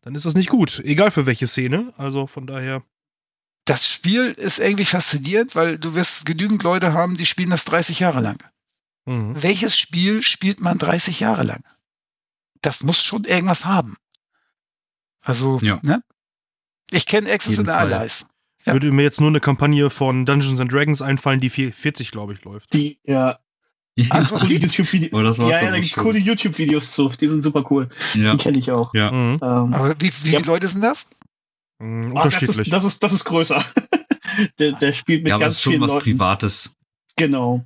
dann ist das nicht gut. Egal für welche Szene. Also von daher. Das Spiel ist irgendwie faszinierend, weil du wirst genügend Leute haben, die spielen das 30 Jahre lang. Mhm. Welches Spiel spielt man 30 Jahre lang? Das muss schon irgendwas haben. Also, ja. ne? Ich kenne Access in Allies. Ja. Würde mir jetzt nur eine Kampagne von Dungeons and Dragons einfallen, die 40, glaube ich, läuft. Die, ja. ja. Also coole YouTube-Videos. Oh, ja, ja, da gibt coole YouTube-Videos zu. Die sind super cool. Ja. Die kenne ich auch. Ja. Mhm. Ähm, Aber wie, wie viele Leute sind das? Mhm, unterschiedlich. Ah, das, ist, das, ist, das ist größer. der, der spielt mit ja, ganz vielen Leuten. Ja, aber ist schon was Privates. Genau.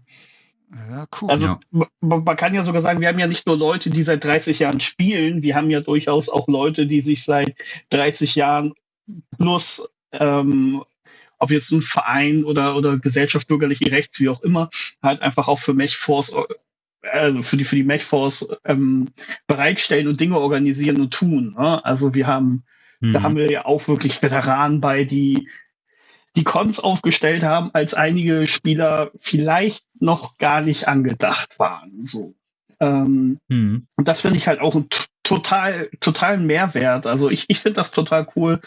Ja, cool. Also ja. Man, man, kann ja sogar sagen, wir haben ja nicht nur Leute, die seit 30 Jahren spielen, wir haben ja durchaus auch Leute, die sich seit 30 Jahren plus, ähm, ob jetzt ein Verein oder, oder Gesellschaft bürgerliche Rechts, wie auch immer, halt einfach auch für MechForce, also für die, für die MechForce ähm, bereitstellen und Dinge organisieren und tun. Ne? Also wir haben, mhm. da haben wir ja auch wirklich Veteranen bei, die die Cons aufgestellt haben, als einige Spieler vielleicht noch gar nicht angedacht waren. So. Ähm, hm. Und das finde ich halt auch ein total, totalen Mehrwert. Also ich, ich finde das total cool.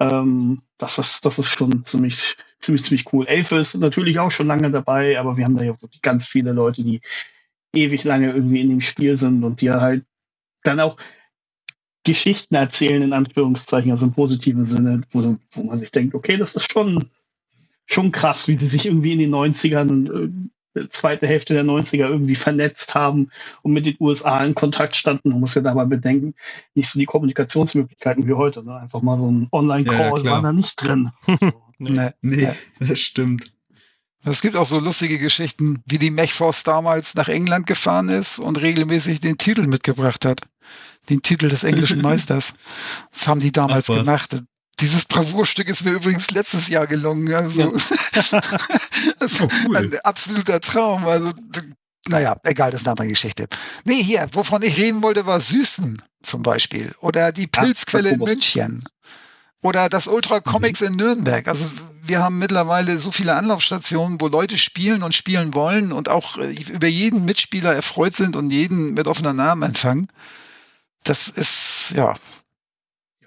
Ähm, das ist, das ist schon ziemlich, ziemlich, ziemlich cool. Elfe ist natürlich auch schon lange dabei, aber wir haben da ja wirklich ganz viele Leute, die ewig lange irgendwie in dem Spiel sind und die halt dann auch Geschichten erzählen, in Anführungszeichen, also im positiven Sinne, wo, wo man sich denkt, okay, das ist schon, schon krass, wie sie sich irgendwie in den 90ern und äh, zweite Hälfte der 90er irgendwie vernetzt haben und mit den USA in Kontakt standen. Man muss ja dabei bedenken, nicht so die Kommunikationsmöglichkeiten wie heute. Ne? Einfach mal so ein Online-Call ja, war da nicht drin. So. nee, nee, das stimmt. Es gibt auch so lustige Geschichten, wie die Mechforce damals nach England gefahren ist und regelmäßig den Titel mitgebracht hat den Titel des englischen Meisters. Das haben die damals gemacht. Dieses Bravourstück ist mir übrigens letztes Jahr gelungen. Also, ja. das oh, cool. ein absoluter Traum. Also, naja, egal, das ist eine andere Geschichte. Nee, hier, wovon ich reden wollte, war Süßen zum Beispiel. Oder die Pilzquelle ja, in München. Oder das Ultra Comics mhm. in Nürnberg. Also wir haben mittlerweile so viele Anlaufstationen, wo Leute spielen und spielen wollen und auch äh, über jeden Mitspieler erfreut sind und jeden mit offener Namen empfangen das ist ja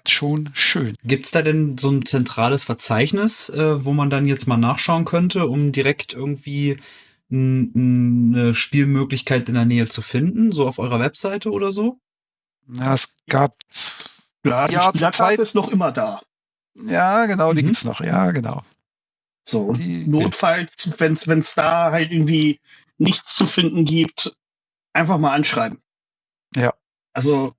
schon schön. Gibt es da denn so ein zentrales Verzeichnis, äh, wo man dann jetzt mal nachschauen könnte, um direkt irgendwie eine Spielmöglichkeit in der Nähe zu finden, so auf eurer Webseite oder so? Ja, es gab. Ja, die ja, Zeit ist noch immer da. Ja, genau, die mhm. gibt's noch, ja, genau. So, die, notfalls, wenn es da halt irgendwie nichts zu finden gibt, einfach mal anschreiben. Ja. Also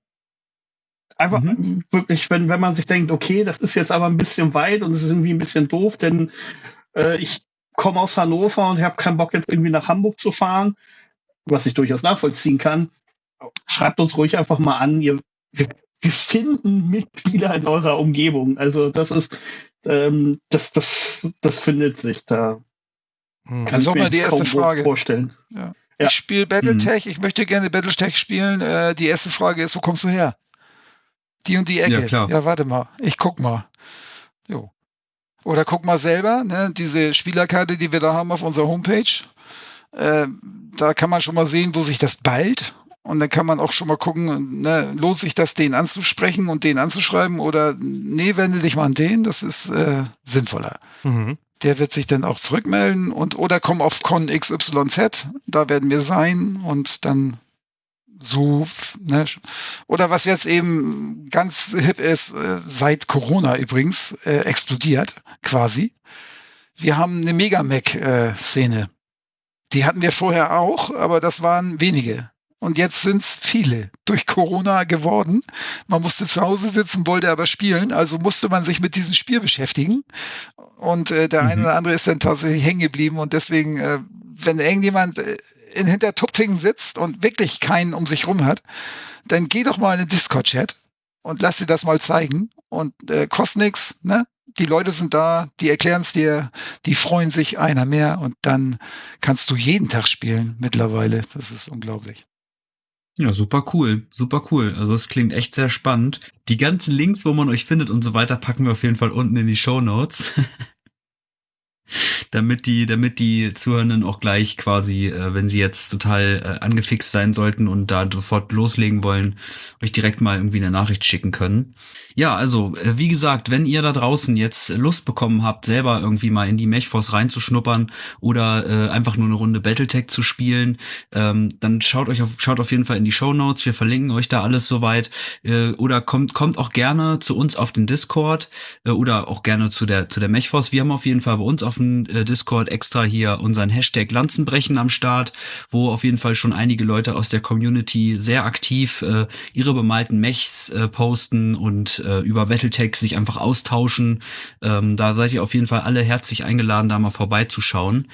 Einfach mhm. wirklich, wenn, wenn man sich denkt, okay, das ist jetzt aber ein bisschen weit und es ist irgendwie ein bisschen doof, denn äh, ich komme aus Hannover und habe keinen Bock jetzt irgendwie nach Hamburg zu fahren, was ich durchaus nachvollziehen kann. Schreibt uns ruhig einfach mal an. Ihr, wir, wir finden Mitspieler in eurer Umgebung. Also das ist, ähm, das, das, das findet sich da. Hm. Kann ich mir die erste Frage vorstellen. Ja. Ja. Ich spiele Battletech, mhm. ich möchte gerne Battletech spielen. Äh, die erste Frage ist, wo kommst du her? Die und die Ecke. Ja, klar. ja warte mal, ich guck mal. Jo. Oder guck mal selber, ne, diese Spielerkarte, die wir da haben auf unserer Homepage. Äh, da kann man schon mal sehen, wo sich das ballt. Und dann kann man auch schon mal gucken, ne, lohnt sich das, den anzusprechen und den anzuschreiben oder nee, wende dich mal an den, das ist äh, sinnvoller. Mhm. Der wird sich dann auch zurückmelden und oder komm auf Con XYZ, da werden wir sein und dann so, ne? oder was jetzt eben ganz hip ist, äh, seit Corona übrigens, äh, explodiert quasi. Wir haben eine Mega-Mac-Szene. Die hatten wir vorher auch, aber das waren wenige. Und jetzt sind es viele durch Corona geworden. Man musste zu Hause sitzen, wollte aber spielen, also musste man sich mit diesem Spiel beschäftigen. Und äh, der mhm. eine oder andere ist dann tatsächlich hängen geblieben. Und deswegen, äh, wenn irgendjemand äh, in Hintertupfingen sitzt und wirklich keinen um sich rum hat, dann geh doch mal in den Discord-Chat und lass dir das mal zeigen. Und äh, kostet nichts, ne? Die Leute sind da, die erklären es dir, die freuen sich einer mehr und dann kannst du jeden Tag spielen mittlerweile. Das ist unglaublich. Ja, super cool, super cool. Also es klingt echt sehr spannend. Die ganzen Links, wo man euch findet und so weiter, packen wir auf jeden Fall unten in die Show Notes. damit die, damit die Zuhörenden auch gleich quasi, äh, wenn sie jetzt total äh, angefixt sein sollten und da sofort loslegen wollen, euch direkt mal irgendwie eine Nachricht schicken können. Ja, also äh, wie gesagt, wenn ihr da draußen jetzt Lust bekommen habt, selber irgendwie mal in die Mechforce reinzuschnuppern oder äh, einfach nur eine Runde Battletech zu spielen, ähm, dann schaut euch auf, schaut auf jeden Fall in die Show Notes. Wir verlinken euch da alles soweit. Äh, oder kommt kommt auch gerne zu uns auf den Discord äh, oder auch gerne zu der zu der Mechforce. Wir haben auf jeden Fall bei uns auf dem äh, Discord extra hier unseren Hashtag Lanzenbrechen am Start, wo auf jeden Fall schon einige Leute aus der Community sehr aktiv äh, ihre bemalten Mechs äh, posten und äh, über Battletech sich einfach austauschen. Ähm, da seid ihr auf jeden Fall alle herzlich eingeladen, da mal vorbeizuschauen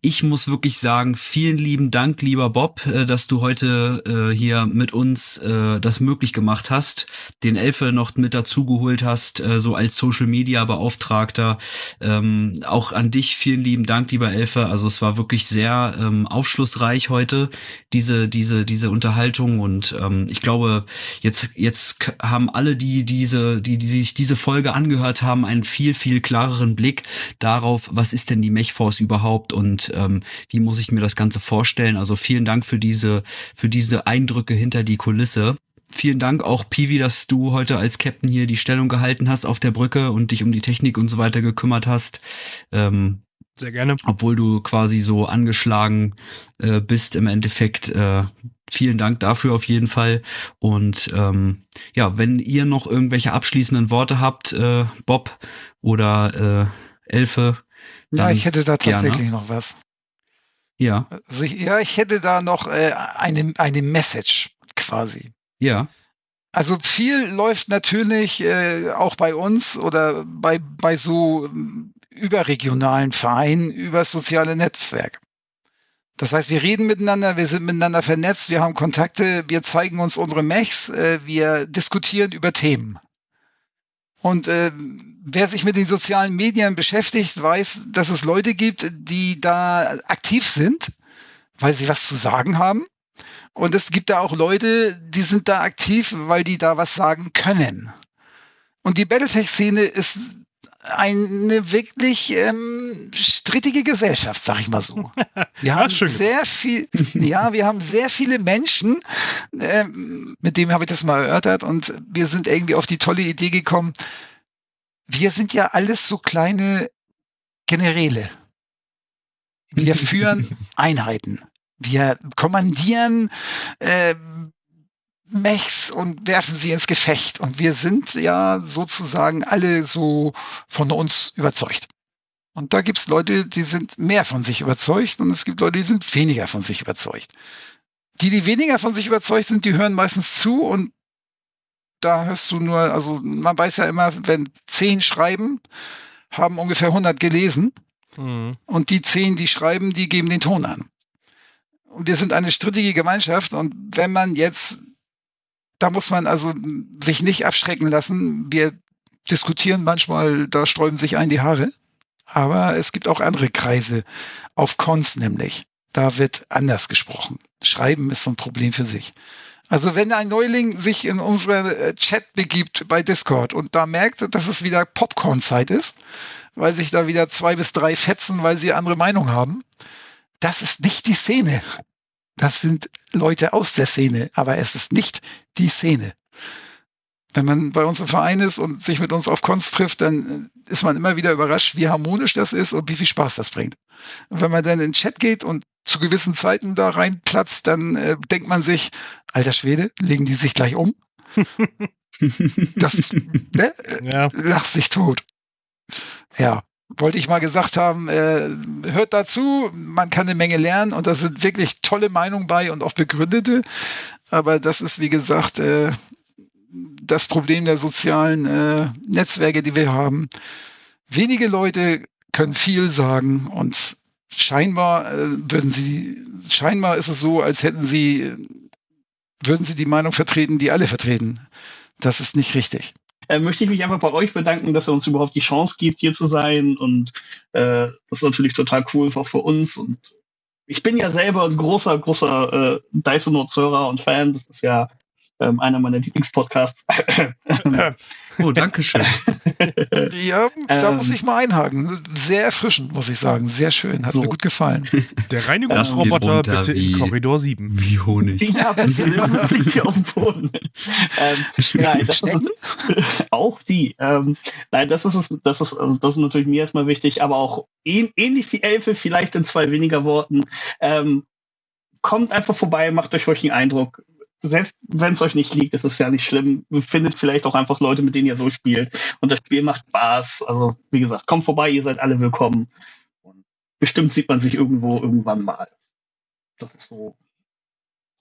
ich muss wirklich sagen, vielen lieben Dank, lieber Bob, äh, dass du heute äh, hier mit uns äh, das möglich gemacht hast, den Elfe noch mit dazugeholt hast, äh, so als Social Media Beauftragter. Ähm, auch an dich vielen lieben Dank, lieber Elfe. Also es war wirklich sehr ähm, aufschlussreich heute, diese, diese, diese Unterhaltung. Und ähm, ich glaube, jetzt, jetzt haben alle, die diese, die, die sich diese Folge angehört haben, einen viel, viel klareren Blick darauf, was ist denn die Mechforce überhaupt und ähm, wie muss ich mir das Ganze vorstellen. Also vielen Dank für diese, für diese Eindrücke hinter die Kulisse. Vielen Dank auch, Piwi, dass du heute als Captain hier die Stellung gehalten hast auf der Brücke und dich um die Technik und so weiter gekümmert hast. Ähm, Sehr gerne. Obwohl du quasi so angeschlagen äh, bist im Endeffekt. Äh, vielen Dank dafür auf jeden Fall. Und ähm, ja, wenn ihr noch irgendwelche abschließenden Worte habt, äh, Bob oder äh, Elfe. Ja, ich hätte da tatsächlich gerne. noch was. Ja. Also ich, ja, ich hätte da noch äh, eine, eine Message quasi. Ja. Also viel läuft natürlich äh, auch bei uns oder bei, bei so ähm, überregionalen Vereinen über soziale Netzwerke. Das heißt, wir reden miteinander, wir sind miteinander vernetzt, wir haben Kontakte, wir zeigen uns unsere Mechs, äh, wir diskutieren über Themen. Und äh, wer sich mit den sozialen Medien beschäftigt, weiß, dass es Leute gibt, die da aktiv sind, weil sie was zu sagen haben. Und es gibt da auch Leute, die sind da aktiv, weil die da was sagen können. Und die Battletech-Szene ist eine wirklich ähm, strittige Gesellschaft, sag ich mal so. Wir haben sehr viel, ja, wir haben sehr viele Menschen, ähm, mit dem habe ich das mal erörtert und wir sind irgendwie auf die tolle Idee gekommen. Wir sind ja alles so kleine Generäle. Wir führen Einheiten. Wir kommandieren äh, Mechs und werfen sie ins Gefecht. Und wir sind ja sozusagen alle so von uns überzeugt. Und da gibt's Leute, die sind mehr von sich überzeugt und es gibt Leute, die sind weniger von sich überzeugt. Die, die weniger von sich überzeugt sind, die hören meistens zu und da hörst du nur, also man weiß ja immer, wenn zehn schreiben, haben ungefähr 100 gelesen mhm. und die zehn, die schreiben, die geben den Ton an. Und wir sind eine strittige Gemeinschaft und wenn man jetzt da muss man also sich nicht abschrecken lassen. Wir diskutieren manchmal, da sträuben sich ein die Haare. Aber es gibt auch andere Kreise auf Cons nämlich. Da wird anders gesprochen. Schreiben ist so ein Problem für sich. Also wenn ein Neuling sich in unsere äh, Chat begibt bei Discord und da merkt, dass es wieder Popcorn-Zeit ist, weil sich da wieder zwei bis drei fetzen, weil sie andere Meinung haben, das ist nicht die Szene. Das sind Leute aus der Szene, aber es ist nicht die Szene. Wenn man bei uns im Verein ist und sich mit uns auf Cons trifft, dann ist man immer wieder überrascht, wie harmonisch das ist und wie viel Spaß das bringt. Und wenn man dann in den Chat geht und zu gewissen Zeiten da reinplatzt, dann äh, denkt man sich, alter Schwede, legen die sich gleich um? das ne? ja. lacht sich tot. Ja, wollte ich mal gesagt haben, äh, hört dazu, man kann eine Menge lernen und da sind wirklich tolle Meinungen bei und auch begründete. Aber das ist, wie gesagt, äh, das Problem der sozialen äh, Netzwerke, die wir haben. Wenige Leute können viel sagen und scheinbar äh, würden sie, scheinbar ist es so, als hätten sie, würden sie die Meinung vertreten, die alle vertreten. Das ist nicht richtig. Äh, möchte ich mich einfach bei euch bedanken, dass ihr uns überhaupt die Chance gibt, hier zu sein. Und äh, das ist natürlich total cool auch für uns. Und ich bin ja selber ein großer, großer äh, Dyson Notes-Hörer und Fan. Das ist ja ähm, einer meiner Lieblingspodcasts. oh, danke schön. ja, da ähm, muss ich mal einhaken. Sehr erfrischend, muss ich sagen. Sehr schön. Hat so. mir gut gefallen. Der Reinigungsroboter bitte wie, in Korridor 7. Wie Honig. Ja, bitte, liegt hier auf dem Boden. Ähm, nein, das ist, auch die. Ähm, nein, das ist, das ist, also das ist natürlich mir erstmal wichtig, aber auch ähnlich wie Elfe, vielleicht in zwei weniger Worten. Ähm, kommt einfach vorbei, macht euch ruhig einen Eindruck selbst wenn es euch nicht liegt, ist es ja nicht schlimm. Findet vielleicht auch einfach Leute, mit denen ihr so spielt. Und das Spiel macht Spaß. Also, wie gesagt, kommt vorbei, ihr seid alle willkommen. Und bestimmt sieht man sich irgendwo irgendwann mal. Das ist so,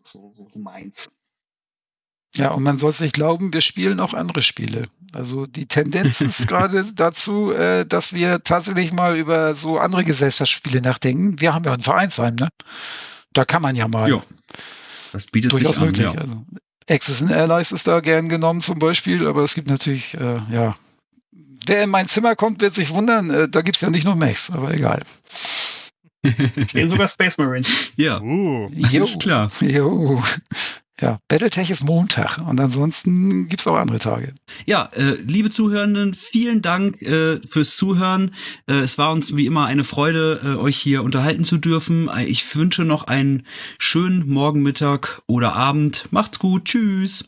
so, so, so meins. Ja, und man soll es nicht glauben, wir spielen auch andere Spiele. Also die Tendenz ist gerade dazu, äh, dass wir tatsächlich mal über so andere Gesellschaftsspiele nachdenken. Wir haben ja ein Vereinsheim, ne? Da kann man ja mal. Ja. Das bietet durchaus sich an, möglich. Ja. Also, Access and Allies ist da gern genommen zum Beispiel, aber es gibt natürlich, äh, ja, wer in mein Zimmer kommt, wird sich wundern, äh, da gibt es ja nicht nur Mechs, aber egal. Stehen sogar Space Marines. Ja, uh, ist klar. Jo. Ja, Battletech ist Montag und ansonsten gibt's auch andere Tage. Ja, äh, liebe Zuhörenden, vielen Dank äh, fürs Zuhören. Äh, es war uns wie immer eine Freude, äh, euch hier unterhalten zu dürfen. Ich wünsche noch einen schönen Morgen, Mittag oder Abend. Macht's gut. Tschüss.